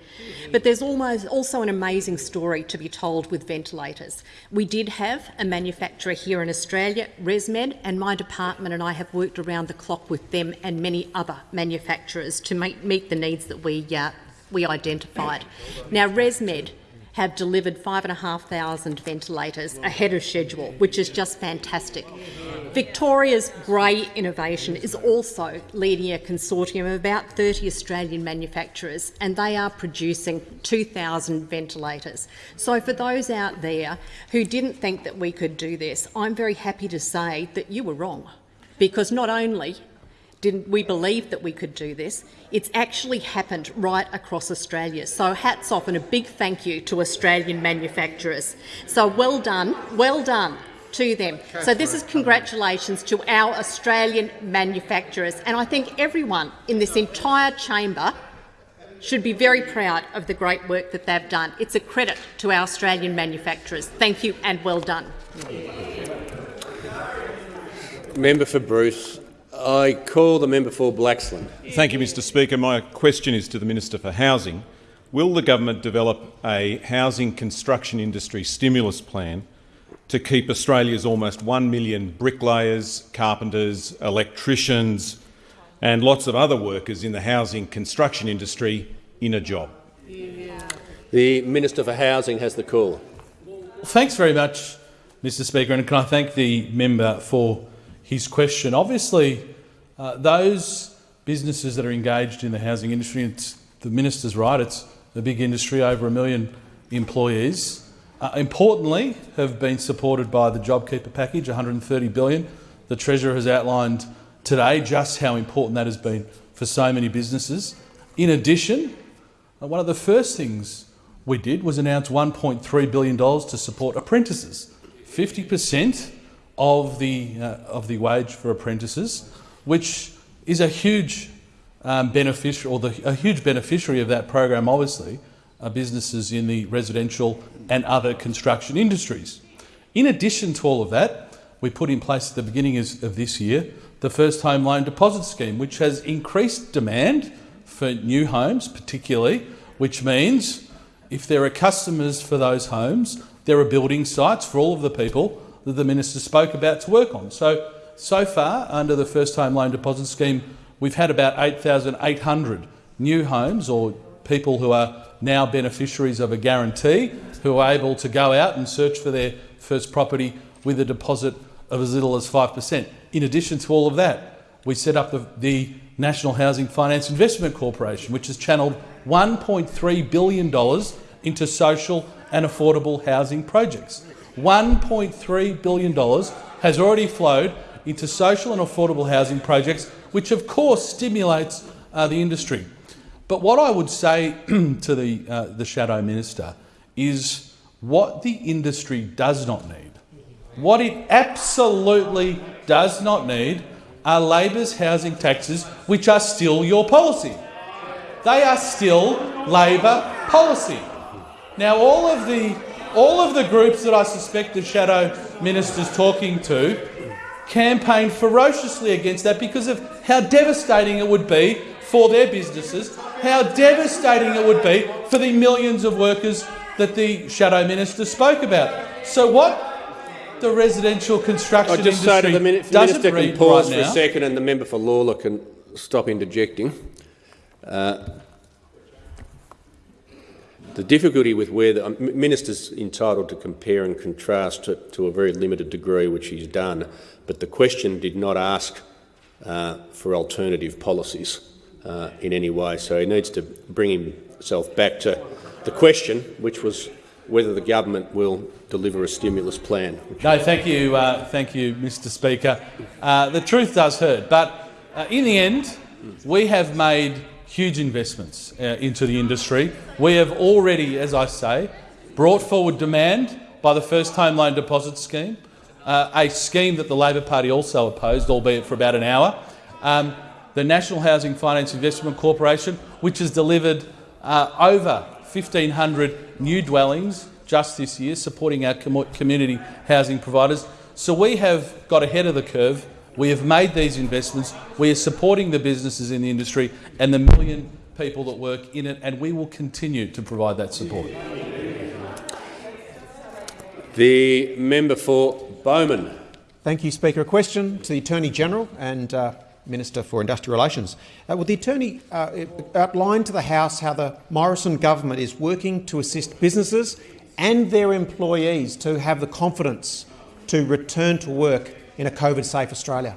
But there's almost also an amazing story to be told with ventilators. We did have a manufacturer here in Australia, ResMed, and my department and I have worked around the clock with them and many other manufacturers to make, meet the needs that we uh, we identified. Now, ResMed have delivered 5,500 ventilators ahead of schedule, which is just fantastic. Victoria's Grey Innovation is also leading a consortium of about 30 Australian manufacturers, and they are producing 2,000 ventilators. So for those out there who didn't think that we could do this, I'm very happy to say that you were wrong, because not only didn't we believe that we could do this, it's actually happened right across Australia. So hats off and a big thank you to Australian manufacturers. So well done, well done to them. So this is congratulations to our Australian manufacturers. And I think everyone in this entire chamber should be very proud of the great work that they've done. It's a credit to our Australian manufacturers. Thank you and well done. Member for Bruce. I call the member for Blaxland. Thank you, Mr Speaker. My question is to the Minister for Housing. Will the government develop a housing construction industry stimulus plan to keep Australia's almost 1 million bricklayers, carpenters, electricians and lots of other workers in the housing construction industry in a job? The Minister for Housing has the call. Thanks very much, Mr Speaker, and can I thank the member for his question. Obviously, uh, those businesses that are engaged in the housing industry, it's, the minister's right, it's a big industry, over a million employees, uh, importantly, have been supported by the JobKeeper package, 130 billion. The Treasurer has outlined today just how important that has been for so many businesses. In addition, uh, one of the first things we did was announce $1.3 billion to support apprentices. 50 per cent of the, uh, of the wage for apprentices, which is a huge um, beneficiary, or the, a huge beneficiary of that program, obviously, are businesses in the residential and other construction industries. In addition to all of that, we put in place at the beginning of this year the first home loan deposit scheme, which has increased demand for new homes particularly, which means if there are customers for those homes, there are building sites for all of the people that the minister spoke about to work on. So, so far, under the First Home Loan Deposit Scheme, we've had about 8,800 new homes or people who are now beneficiaries of a guarantee who are able to go out and search for their first property with a deposit of as little as 5%. In addition to all of that, we set up the, the National Housing Finance Investment Corporation, which has channelled $1.3 billion into social and affordable housing projects. $1.3 billion has already flowed into social and affordable housing projects, which of course stimulates uh, the industry. But what I would say <clears throat> to the, uh, the Shadow Minister is what the industry does not need, what it absolutely does not need are Labor's housing taxes, which are still your policy. They are still Labor policy. Now, all of the all of the groups that I suspect the shadow minister's talking to campaign ferociously against that because of how devastating it would be for their businesses, how devastating it would be for the millions of workers that the shadow minister spoke about. So what the residential construction I just industry say to the min minister can pause right for now, a second and the member for Lalor can stop interjecting. Uh, the difficulty with where the um, minister's entitled to compare and contrast to, to, a very limited degree, which he's done, but the question did not ask uh, for alternative policies uh, in any way. So he needs to bring himself back to the question, which was whether the government will deliver a stimulus plan. No, thank you, uh, thank you, Mr. Speaker. Uh, the truth does hurt, but uh, in the end, we have made huge investments uh, into the industry. We have already, as I say, brought forward demand by the first home loan deposit scheme, uh, a scheme that the Labor Party also opposed, albeit for about an hour. Um, the National Housing Finance Investment Corporation, which has delivered uh, over 1,500 new dwellings just this year, supporting our com community housing providers. So we have got ahead of the curve we have made these investments. We are supporting the businesses in the industry and the million people that work in it, and we will continue to provide that support. The member for Bowman. Thank you, Speaker. A question to the Attorney-General and uh, Minister for Industrial Relations. Uh, will the Attorney uh, outline to the House how the Morrison government is working to assist businesses and their employees to have the confidence to return to work in a COVID-safe Australia?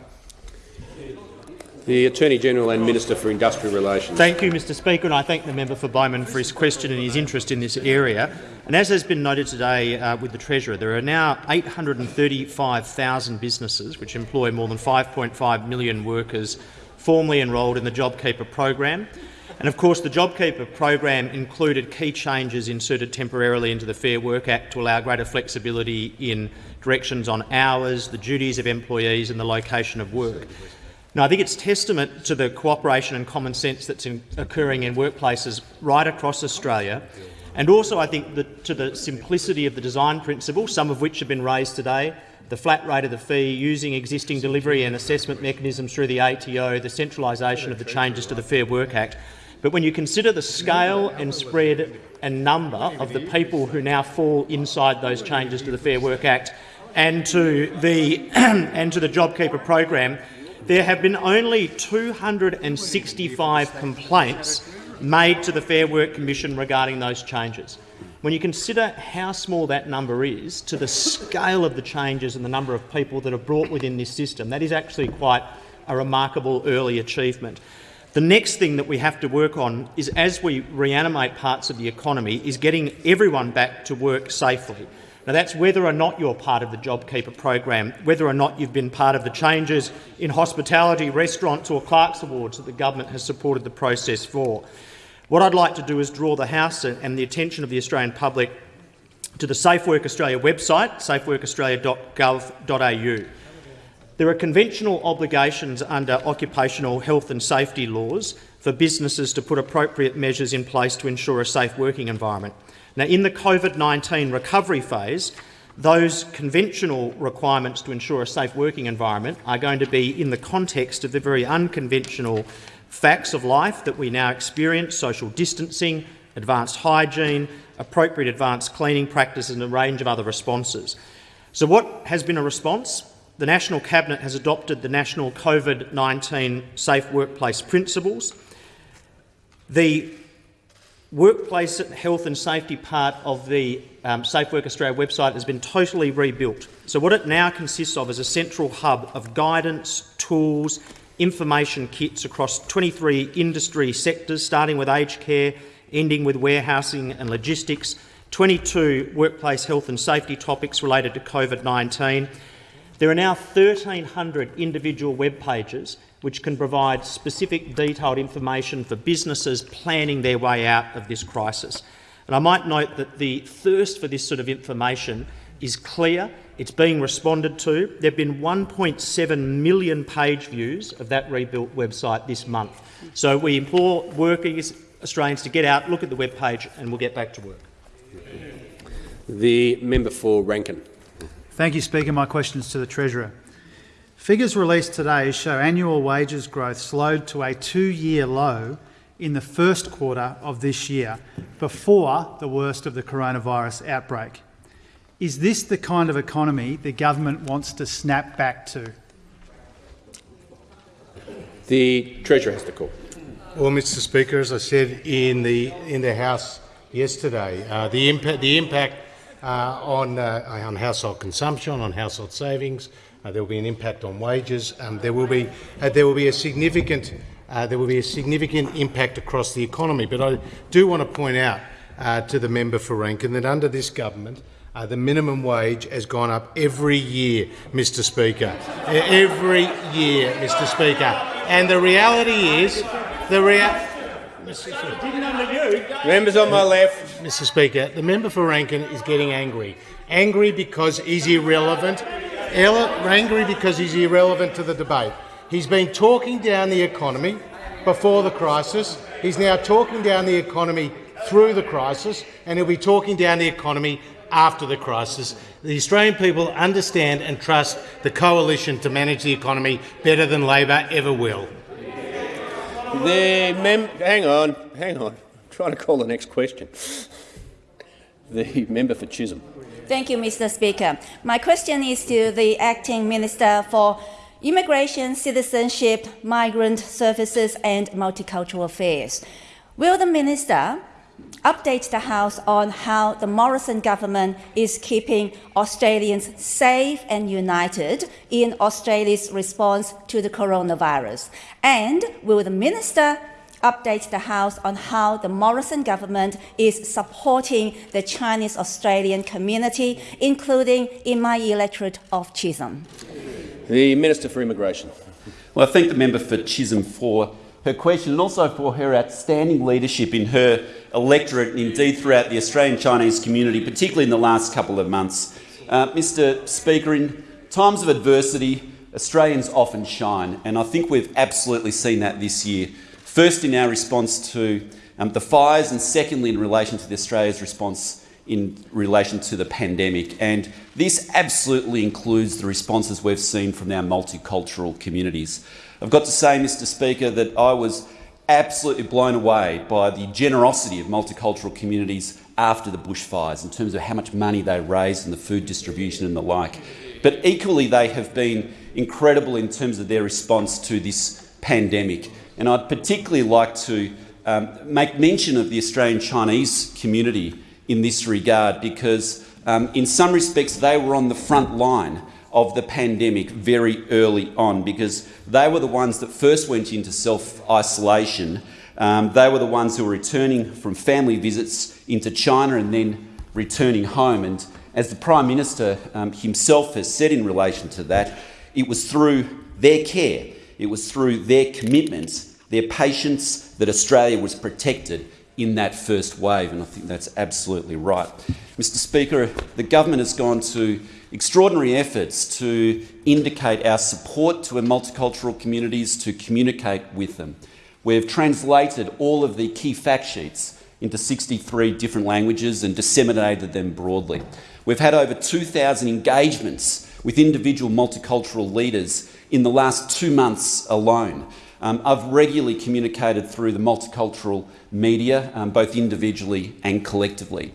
The Attorney-General and Minister for Industrial Relations. Thank you, Mr Speaker, and I thank the member for Bowman for his question and his interest in this area. And as has been noted today uh, with the Treasurer, there are now 835,000 businesses which employ more than 5.5 million workers formally enrolled in the JobKeeper program. And of course, the JobKeeper program included key changes inserted temporarily into the Fair Work Act to allow greater flexibility in directions on hours, the duties of employees and the location of work. Now, I think it's testament to the cooperation and common sense that's in, occurring in workplaces right across Australia, and also I think to the simplicity of the design principle, some of which have been raised today, the flat rate of the fee, using existing delivery and assessment mechanisms through the ATO, the centralisation of the changes to the Fair Work Act. But when you consider the scale and spread and number of the people who now fall inside those changes to the Fair Work Act and to the, <clears throat> and to the JobKeeper program, there have been only 265 complaints made to the Fair Work Commission regarding those changes. When you consider how small that number is to the scale of the changes and the number of people that are brought within this system, that is actually quite a remarkable early achievement. The next thing that we have to work on is, as we reanimate parts of the economy, is getting everyone back to work safely. Now, that's whether or not you're part of the JobKeeper program, whether or not you've been part of the changes in hospitality, restaurants or clerks Awards that the government has supported the process for. What I'd like to do is draw the House and the attention of the Australian public to the Safe Work Australia website, safeworkaustralia.gov.au. There are conventional obligations under occupational health and safety laws for businesses to put appropriate measures in place to ensure a safe working environment. Now, in the COVID-19 recovery phase, those conventional requirements to ensure a safe working environment are going to be in the context of the very unconventional facts of life that we now experience, social distancing, advanced hygiene, appropriate advanced cleaning practices and a range of other responses. So what has been a response? The National Cabinet has adopted the National COVID-19 Safe Workplace Principles. The workplace health and safety part of the um, Safe Work Australia website has been totally rebuilt. So what it now consists of is a central hub of guidance, tools, information kits across 23 industry sectors, starting with aged care, ending with warehousing and logistics, 22 workplace health and safety topics related to COVID-19. There are now 1,300 individual web pages which can provide specific detailed information for businesses planning their way out of this crisis. And I might note that the thirst for this sort of information is clear. It's being responded to. There have been 1.7 million page views of that rebuilt website this month. So we implore working Australians to get out, look at the web page and we'll get back to work. The member for Rankin. Thank you, Speaker. My question is to the Treasurer. Figures released today show annual wages growth slowed to a two-year low in the first quarter of this year, before the worst of the coronavirus outbreak. Is this the kind of economy the government wants to snap back to? The Treasurer has the call. Well, Mr Speaker, as I said in the, in the House yesterday, uh, the, impact, the impact on, uh, on household consumption, on household savings, uh, there will be an impact on wages. Um, there will be uh, there will be a significant uh, there will be a significant impact across the economy. But I do want to point out uh, to the member for Rankin that under this government, uh, the minimum wage has gone up every year, Mr Speaker. every year, Mr Speaker. And the reality is, the rea Members on my left. Mr Speaker, the member for Rankin is getting angry. Angry because he's irrelevant angry because he's irrelevant to the debate. He's been talking down the economy before the crisis. He's now talking down the economy through the crisis, and he'll be talking down the economy after the crisis. The Australian people understand and trust the coalition to manage the economy better than Labor ever will. The mem hang on, hang on. I'm trying to call the next question. The member for Chisholm. Thank you, Mr. Speaker. My question is to the Acting Minister for Immigration, Citizenship, Migrant Services and Multicultural Affairs. Will the Minister update the House on how the Morrison government is keeping Australians safe and united in Australia's response to the coronavirus? And will the minister update the House on how the Morrison government is supporting the Chinese Australian community, including in my electorate of Chisholm? The Minister for Immigration. Well, I thank the member for Chisholm for her question and also for her outstanding leadership in her electorate and indeed throughout the Australian Chinese community, particularly in the last couple of months. Uh, Mr Speaker, in times of adversity, Australians often shine, and I think we've absolutely seen that this year. First in our response to um, the fires and secondly in relation to Australia's response in relation to the pandemic. And this absolutely includes the responses we've seen from our multicultural communities. I've got to say, Mr Speaker, that I was absolutely blown away by the generosity of multicultural communities after the bushfires in terms of how much money they raised and the food distribution and the like. But equally, they have been incredible in terms of their response to this pandemic. And I'd particularly like to um, make mention of the Australian Chinese community in this regard because um, in some respects they were on the front line of the pandemic very early on because they were the ones that first went into self-isolation. Um, they were the ones who were returning from family visits into China and then returning home. And as the Prime Minister um, himself has said in relation to that, it was through their care, it was through their commitment, their patience that Australia was protected in that first wave, and I think that's absolutely right. Mr Speaker, the government has gone to extraordinary efforts to indicate our support to multicultural communities, to communicate with them. We've translated all of the key fact sheets into 63 different languages and disseminated them broadly. We've had over 2,000 engagements with individual multicultural leaders in the last two months alone. Um, I've regularly communicated through the multicultural media, um, both individually and collectively.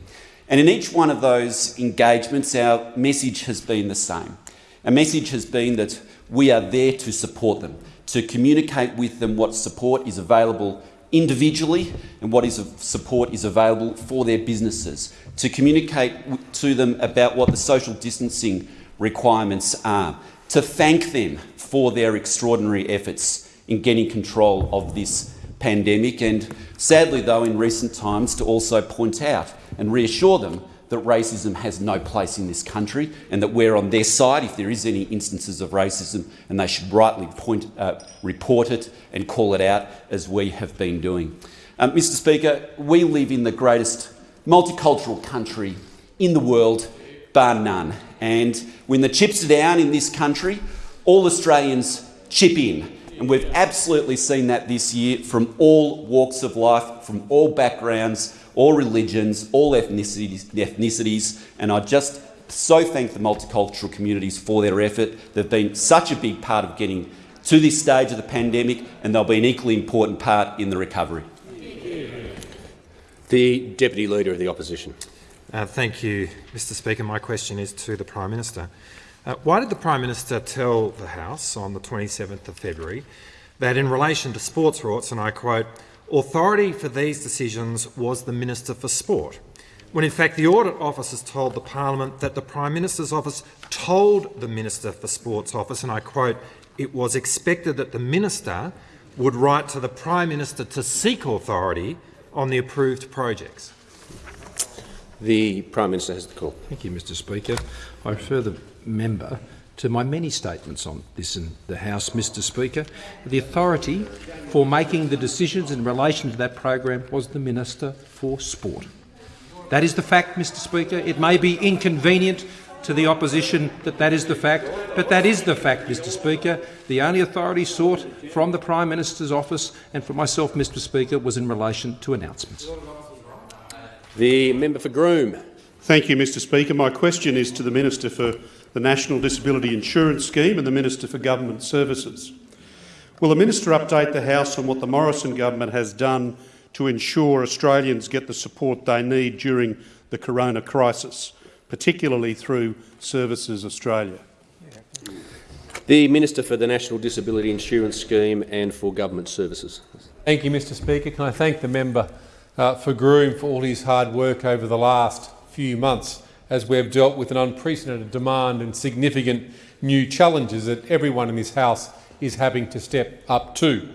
And in each one of those engagements, our message has been the same. Our message has been that we are there to support them, to communicate with them what support is available individually and what is support is available for their businesses, to communicate to them about what the social distancing requirements are, to thank them for their extraordinary efforts in getting control of this pandemic and sadly though in recent times to also point out and reassure them that racism has no place in this country and that we're on their side if there is any instances of racism and they should rightly point, uh, report it and call it out as we have been doing. Um, Mr Speaker, we live in the greatest multicultural country in the world, bar none. And when the chips are down in this country, all Australians chip in. And we've absolutely seen that this year from all walks of life, from all backgrounds, all religions, all ethnicities, ethnicities and I just so thank the multicultural communities for their effort. They've been such a big part of getting to this stage of the pandemic and they'll be an equally important part in the recovery. The Deputy Leader of the Opposition. Uh, thank you, Mr Speaker. My question is to the Prime Minister. Uh, why did the Prime Minister tell the House on the 27th of February that in relation to sports rorts, and I quote, Authority for these decisions was the Minister for Sport, when in fact the Audit Office has told the Parliament that the Prime Minister's Office told the Minister for Sports Office, and I quote, it was expected that the Minister would write to the Prime Minister to seek authority on the approved projects. The Prime Minister has the call. Thank you, Mr Speaker. I refer the member to my many statements on this in the House, Mr Speaker. The authority for making the decisions in relation to that program was the Minister for Sport. That is the fact, Mr Speaker. It may be inconvenient to the opposition that that is the fact, but that is the fact, Mr Speaker. The only authority sought from the Prime Minister's office and from myself, Mr Speaker, was in relation to announcements. The member for Groom. Thank you, Mr Speaker. My question is to the Minister for the National Disability Insurance Scheme and the Minister for Government Services. Will the Minister update the House on what the Morrison government has done to ensure Australians get the support they need during the corona crisis, particularly through Services Australia? The Minister for the National Disability Insurance Scheme and for Government Services. Thank you, Mr Speaker. Can I thank the member uh, for Groom for all his hard work over the last few months as we have dealt with an unprecedented demand and significant new challenges that everyone in this House is having to step up to.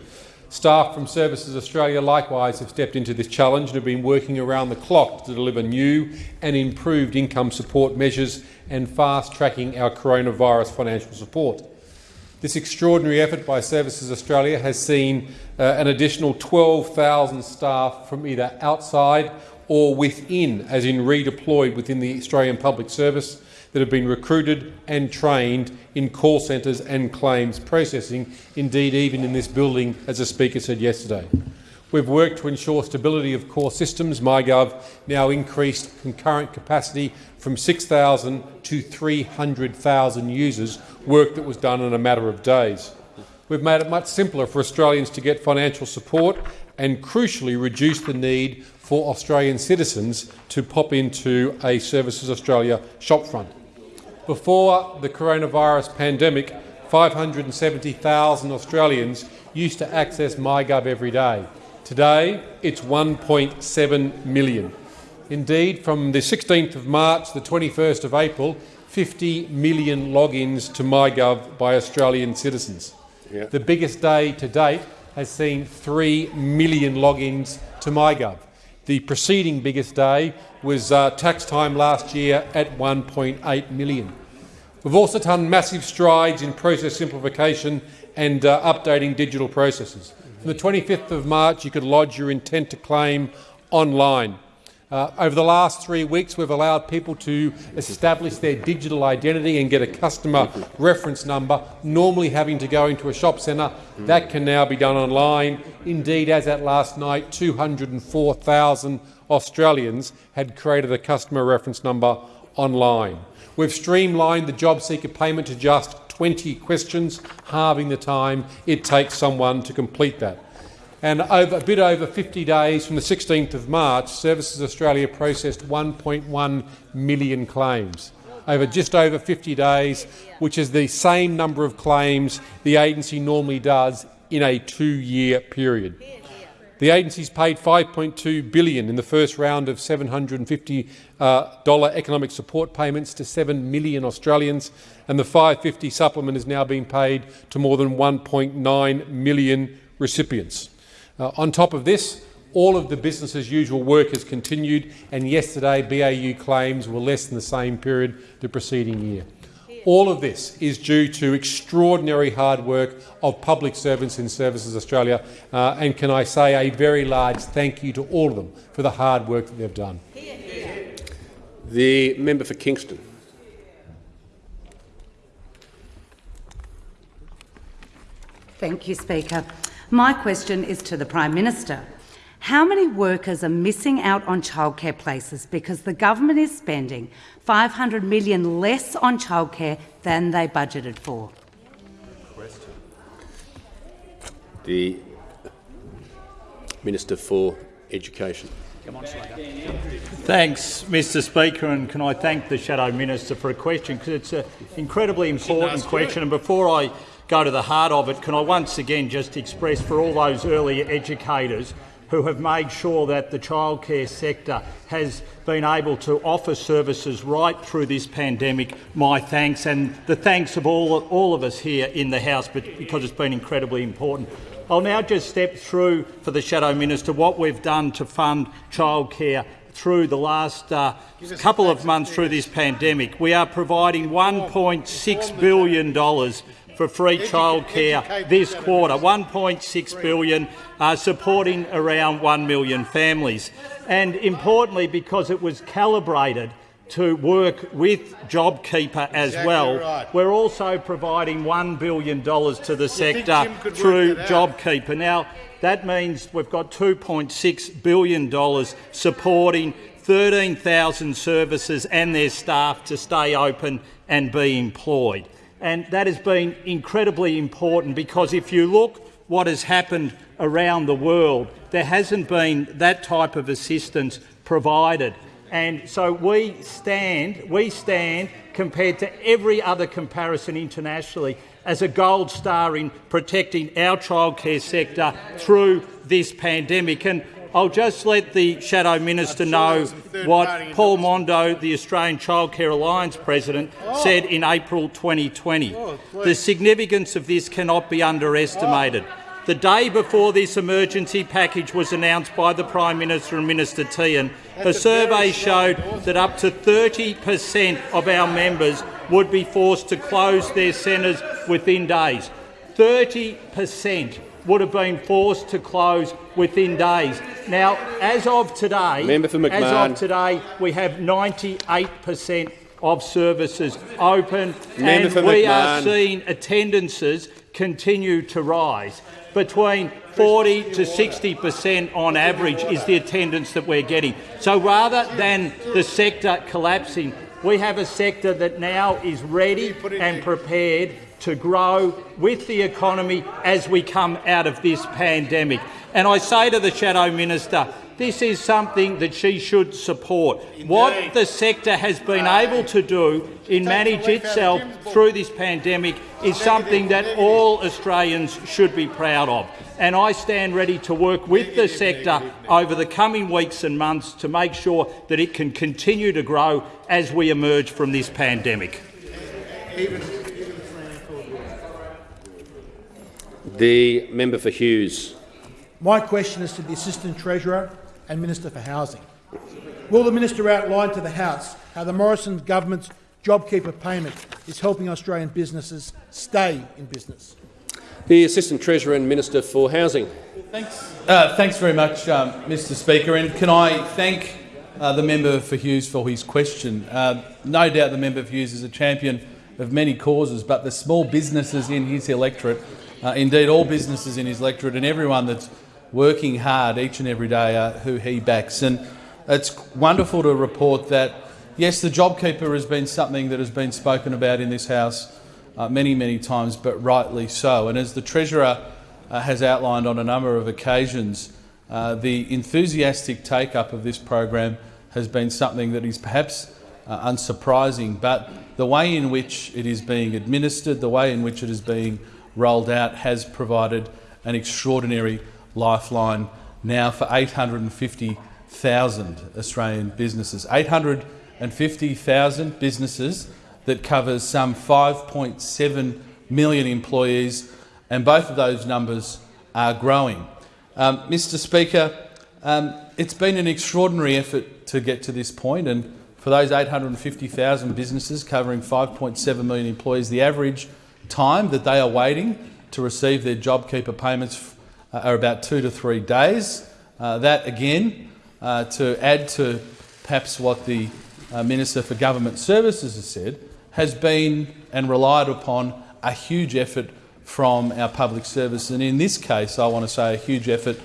Staff from Services Australia likewise have stepped into this challenge and have been working around the clock to deliver new and improved income support measures and fast-tracking our coronavirus financial support. This extraordinary effort by Services Australia has seen uh, an additional 12,000 staff from either outside or within, as in redeployed within the Australian Public Service, that have been recruited and trained in call centres and claims processing, indeed even in this building, as the Speaker said yesterday. We've worked to ensure stability of core systems. MyGov now increased concurrent capacity from 6,000 to 300,000 users, work that was done in a matter of days. We've made it much simpler for Australians to get financial support and, crucially, reduced the need for Australian citizens to pop into a Services Australia shopfront. Before the coronavirus pandemic, 570,000 Australians used to access MyGov every day. Today, it's 1.7 million. Indeed, from the 16th of March to the 21st of April, 50 million logins to MyGov by Australian citizens. Yeah. The biggest day to date has seen 3 million logins to MyGov. The preceding biggest day was uh, tax time last year at 1.8 million. We've also done massive strides in process simplification and uh, updating digital processes. From the 25th of March, you could lodge your intent to claim online. Uh, over the last three weeks, we've allowed people to establish their digital identity and get a customer reference number, normally having to go into a shop centre. That can now be done online. Indeed, as at last night, 204,000 Australians had created a customer reference number online. We've streamlined the job seeker payment to just 20 questions, halving the time it takes someone to complete that and over, a bit over 50 days from the 16th of March, Services Australia processed 1.1 million claims over just over 50 days, which is the same number of claims the agency normally does in a two-year period. The agency's paid $5.2 billion in the first round of 750 uh, economic support payments to 7 million Australians, and the 550 supplement is now being paid to more than 1.9 million recipients. Uh, on top of this, all of the business as usual work has continued, and yesterday BAU claims were less than the same period the preceding year. All of this is due to extraordinary hard work of public servants in Services Australia, uh, and can I say a very large thank you to all of them for the hard work that they've done. The member for Kingston. Thank you, Speaker. My question is to the Prime Minister. How many workers are missing out on childcare places because the government is spending 500 million less on childcare than they budgeted for? The Minister for Education. Thanks, Mr Speaker, and can I thank the Shadow Minister for a question, because it's an incredibly important question. And before I go to the heart of it, can I once again just express for all those early educators who have made sure that the childcare sector has been able to offer services right through this pandemic, my thanks and the thanks of all, all of us here in the House but because it's been incredibly important. I'll now just step through for the Shadow Minister what we've done to fund childcare through the last uh, couple of months through this pandemic. We are providing $1.6 billion for free childcare this quarter, 1.6 billion, uh, supporting around 1 million families. And importantly, because it was calibrated to work with JobKeeper as exactly well. Right. We're also providing $1 billion to the sector through JobKeeper. Now, that means we've got $2.6 billion supporting 13,000 services and their staff to stay open and be employed and that has been incredibly important because if you look what has happened around the world, there hasn't been that type of assistance provided. And so we stand, we stand compared to every other comparison internationally as a gold star in protecting our childcare sector through this pandemic. And I'll just let the Shadow Minister know what Paul Mondo, the Australian Childcare Alliance President, said in April 2020. The significance of this cannot be underestimated. The day before this emergency package was announced by the Prime Minister and Minister Tehan, a survey showed that up to 30 per cent of our members would be forced to close their centres within days. 30 per cent would have been forced to close within days. Now, as of today, Member for as of today, we have 98 per cent of services open, Member and we are seeing attendances continue to rise. Between 40 to 60 per cent on average is the attendance that we're getting. So rather than the sector collapsing, we have a sector that now is ready and prepared to grow with the economy as we come out of this pandemic. And I say to the Shadow Minister, this is something that she should support. What the sector has been able to do in manage itself through this pandemic is something that all Australians should be proud of. And I stand ready to work with the sector over the coming weeks and months to make sure that it can continue to grow as we emerge from this pandemic. The member for Hughes. My question is to the Assistant Treasurer and Minister for Housing. Will the minister outline to the House how the Morrison government's JobKeeper payment is helping Australian businesses stay in business? The Assistant Treasurer and Minister for Housing. Thanks. Uh, thanks very much, um, Mr Speaker. And can I thank uh, the member for Hughes for his question. Uh, no doubt the member for Hughes is a champion of many causes, but the small businesses in his electorate, uh, indeed all businesses in his electorate and everyone that's working hard each and every day uh, who he backs. And it's wonderful to report that, yes, the JobKeeper has been something that has been spoken about in this House uh, many, many times, but rightly so. And as the Treasurer uh, has outlined on a number of occasions, uh, the enthusiastic take-up of this program has been something that is perhaps uh, unsurprising, but the way in which it is being administered, the way in which it is being rolled out has provided an extraordinary lifeline now for 850,000 Australian businesses. 850,000 businesses that covers some 5.7 million employees, and both of those numbers are growing. Um, Mr Speaker, um, it's been an extraordinary effort to get to this point, and for those 850,000 businesses covering 5.7 million employees, the average time that they are waiting to receive their JobKeeper payments uh, are about two to three days. Uh, that, again, uh, to add to perhaps what the uh, Minister for Government Services has said, has been and relied upon a huge effort from our public service. And in this case, I want to say a huge effort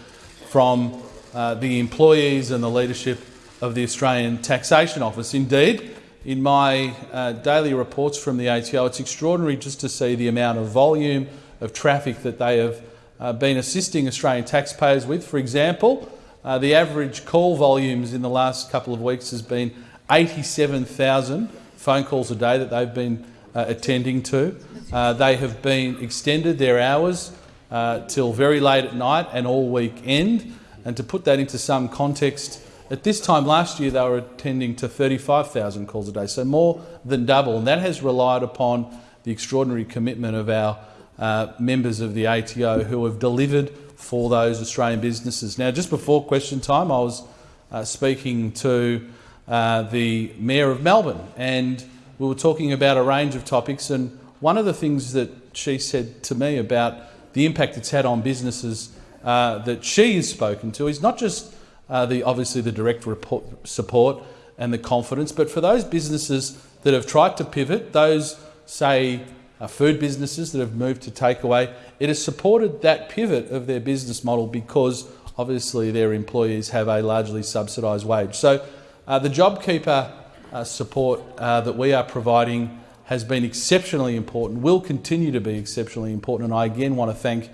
from uh, the employees and the leadership of the Australian Taxation Office. Indeed, in my uh, daily reports from the ATO, it's extraordinary just to see the amount of volume of traffic that they have uh, been assisting Australian taxpayers with. For example, uh, the average call volumes in the last couple of weeks has been 87,000 phone calls a day that they've been uh, attending to. Uh, they have been extended their hours uh, till very late at night and all weekend. And to put that into some context, at this time last year they were attending to 35,000 calls a day, so more than double. And that has relied upon the extraordinary commitment of our uh, members of the ATO who have delivered for those Australian businesses. Now, just before question time, I was uh, speaking to uh, the Mayor of Melbourne and we were talking about a range of topics and one of the things that she said to me about the impact it's had on businesses uh, that she has spoken to is not just uh, the obviously the direct report, support and the confidence, but for those businesses that have tried to pivot, those say uh, food businesses that have moved to takeaway, it has supported that pivot of their business model because obviously their employees have a largely subsidised wage. So uh, the JobKeeper uh, support uh, that we are providing has been exceptionally important, will continue to be exceptionally important, and I again want to thank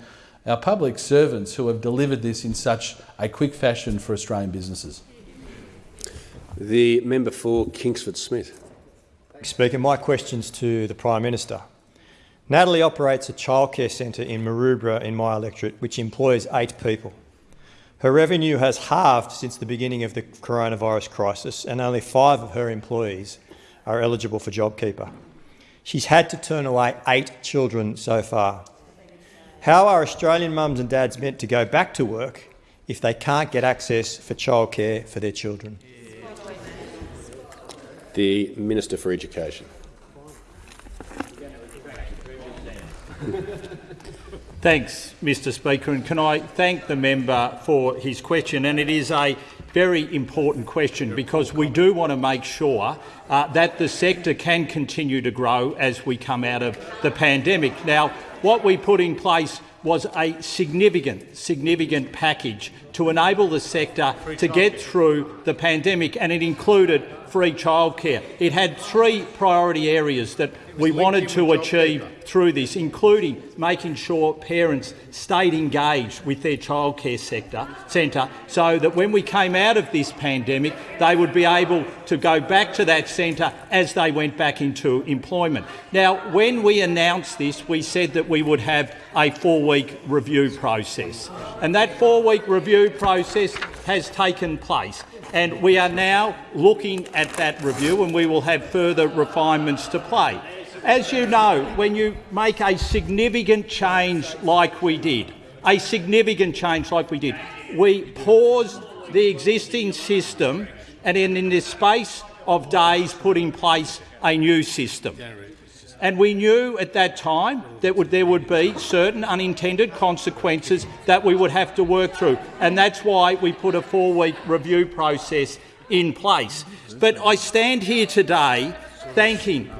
our public servants who have delivered this in such a quick fashion for Australian businesses. The member for Kingsford Smith. Speaker, my question's to the Prime Minister. Natalie operates a childcare centre in Maroubra in my electorate which employs eight people. Her revenue has halved since the beginning of the coronavirus crisis, and only five of her employees are eligible for JobKeeper. She's had to turn away eight children so far. How are Australian mums and dads meant to go back to work if they can't get access for childcare for their children? The Minister for Education. <laughs> Thanks, Mr Speaker, and can I thank the member for his question. And it is a very important question because we do want to make sure uh, that the sector can continue to grow as we come out of the pandemic. Now, what we put in place was a significant, significant package to enable the sector to get through the pandemic, and it included free childcare. It had three priority areas that we wanted to achieve through this, including making sure parents stayed engaged with their childcare sector centre so that when we came out of this pandemic, they would be able to go back to that centre as they went back into employment. Now, when we announced this, we said that we would have a four-week review process. And that four-week review process has taken place and we are now looking at that review and we will have further refinements to play. As you know, when you make a significant change like we did, a significant change like we did, we paused the existing system and in, in the space of days put in place a new system. And we knew at that time that would, there would be certain unintended consequences that we would have to work through. And that's why we put a four-week review process in place. But I stand here today thanking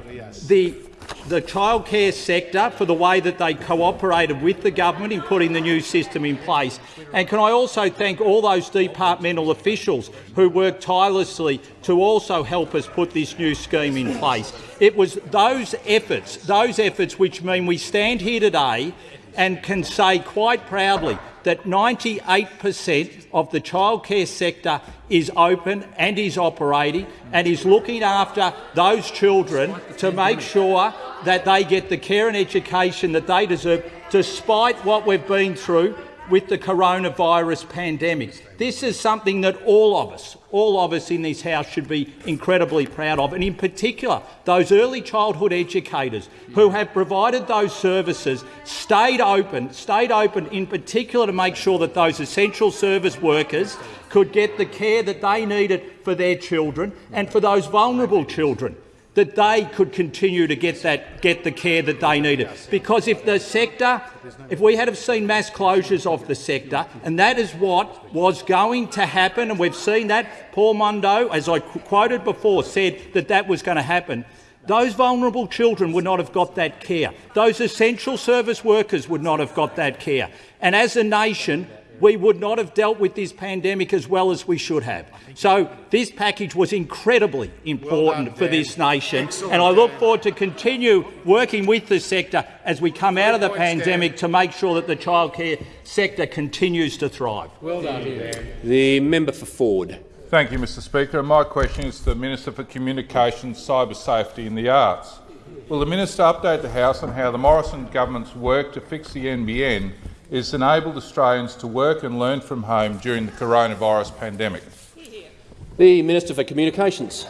the the childcare sector for the way that they cooperated with the government in putting the new system in place. And can I also thank all those departmental officials who worked tirelessly to also help us put this new scheme in place. It was those efforts, those efforts which mean we stand here today and can say quite proudly that 98 per cent of the childcare sector is open and is operating and is looking after those children to make sure that they get the care and education that they deserve, despite what we've been through with the coronavirus pandemic. This is something that all of us, all of us in this House should be incredibly proud of, and in particular those early childhood educators who have provided those services, stayed open, stayed open in particular to make sure that those essential service workers could get the care that they needed for their children and for those vulnerable children that they could continue to get that get the care that they needed. Because if the sector, if we had have seen mass closures of the sector, and that is what was going to happen, and we've seen that, Paul Mondo, as I quoted before, said that that was going to happen. Those vulnerable children would not have got that care. Those essential service workers would not have got that care. And as a nation, we would not have dealt with this pandemic as well as we should have. So this package was incredibly important well for this nation, Excellent, and I look forward to continue working with the sector as we come out of the pandemic to make sure that the childcare sector continues to thrive. Well done, Dan. The member for Forde. Thank you, Mr Speaker. My question is to the Minister for Communications, Cyber Safety and the Arts. Will the minister update the House on how the Morrison government's work to fix the NBN is enabled Australians to work and learn from home during the coronavirus pandemic. The Minister for Communications.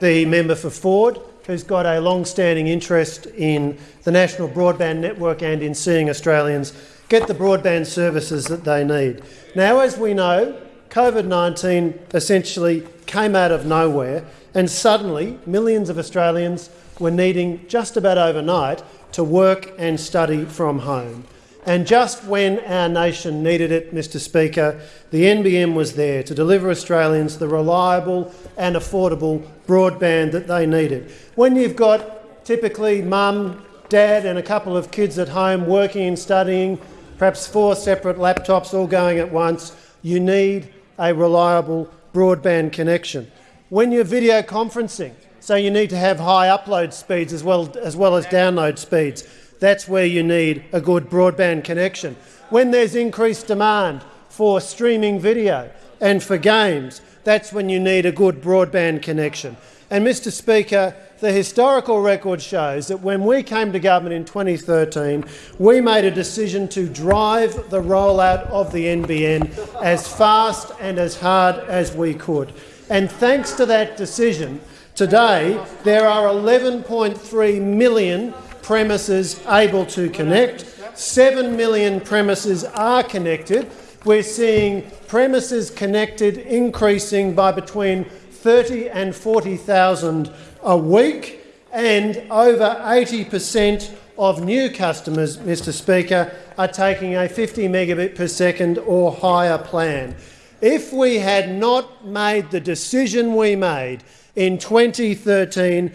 The member for Forde, who's got a long-standing interest in the national broadband network and in seeing Australians get the broadband services that they need. Now, as we know, COVID-19 essentially came out of nowhere and suddenly millions of Australians were needing just about overnight to work and study from home. And just when our nation needed it, Mr Speaker, the NBN was there to deliver Australians the reliable and affordable broadband that they needed. When you've got typically mum, dad and a couple of kids at home working and studying, perhaps four separate laptops all going at once, you need a reliable broadband connection. When you're video conferencing, so you need to have high upload speeds as well as, well as download speeds that's where you need a good broadband connection. When there's increased demand for streaming video and for games. That's when you need a good broadband connection. And, Mr Speaker, the historical record shows that when we came to government in 2013, we made a decision to drive the rollout of the NBN as fast and as hard as we could. And thanks to that decision, today there are 11.3 million premises able to connect. 7 million premises are connected. We're seeing premises connected increasing by between 30 and 40,000 a week, and over 80 per cent of new customers, Mr Speaker, are taking a 50 megabit per second or higher plan. If we had not made the decision we made in 2013,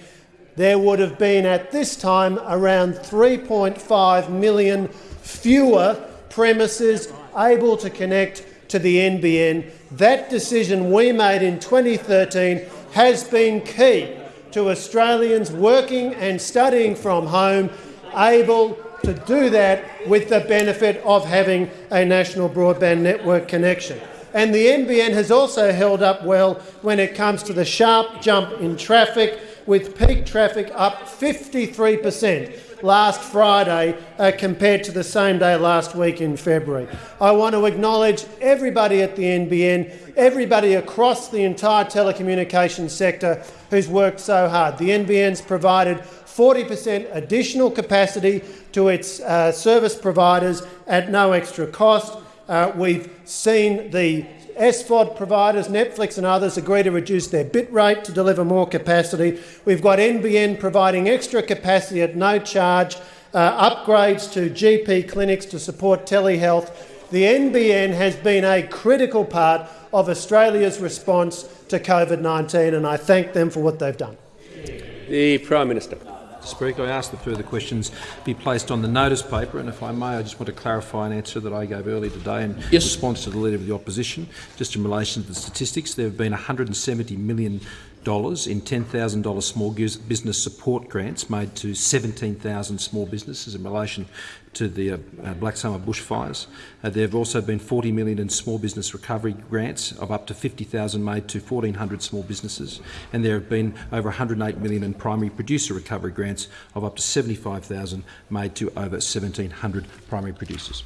there would have been at this time around 3.5 million fewer premises able to connect to the NBN. That decision we made in 2013 has been key to Australians working and studying from home able to do that with the benefit of having a national broadband network connection. And the NBN has also held up well when it comes to the sharp jump in traffic, with peak traffic up 53 per cent last Friday uh, compared to the same day last week in February. I want to acknowledge everybody at the NBN, everybody across the entire telecommunications sector who's worked so hard. The NBN's provided 40 per cent additional capacity to its uh, service providers at no extra cost. Uh, we've seen the SVOD providers, Netflix and others, agree to reduce their bit rate to deliver more capacity. We've got NBN providing extra capacity at no charge, uh, upgrades to GP clinics to support telehealth. The NBN has been a critical part of Australia's response to COVID-19 and I thank them for what they've done. The Prime Minister. Speaker, I ask that further questions be placed on the notice paper, and if I may, I just want to clarify an answer that I gave earlier today in yes. response to the Leader of the Opposition, just in relation to the statistics. There have been $170 million in $10,000 small business support grants made to 17,000 small businesses in relation to the uh, uh, Black Summer bushfires. Uh, there have also been 40 million in small business recovery grants of up to 50,000 made to 1,400 small businesses, and there have been over 108 million in primary producer recovery grants of up to 75,000 made to over 1,700 primary producers.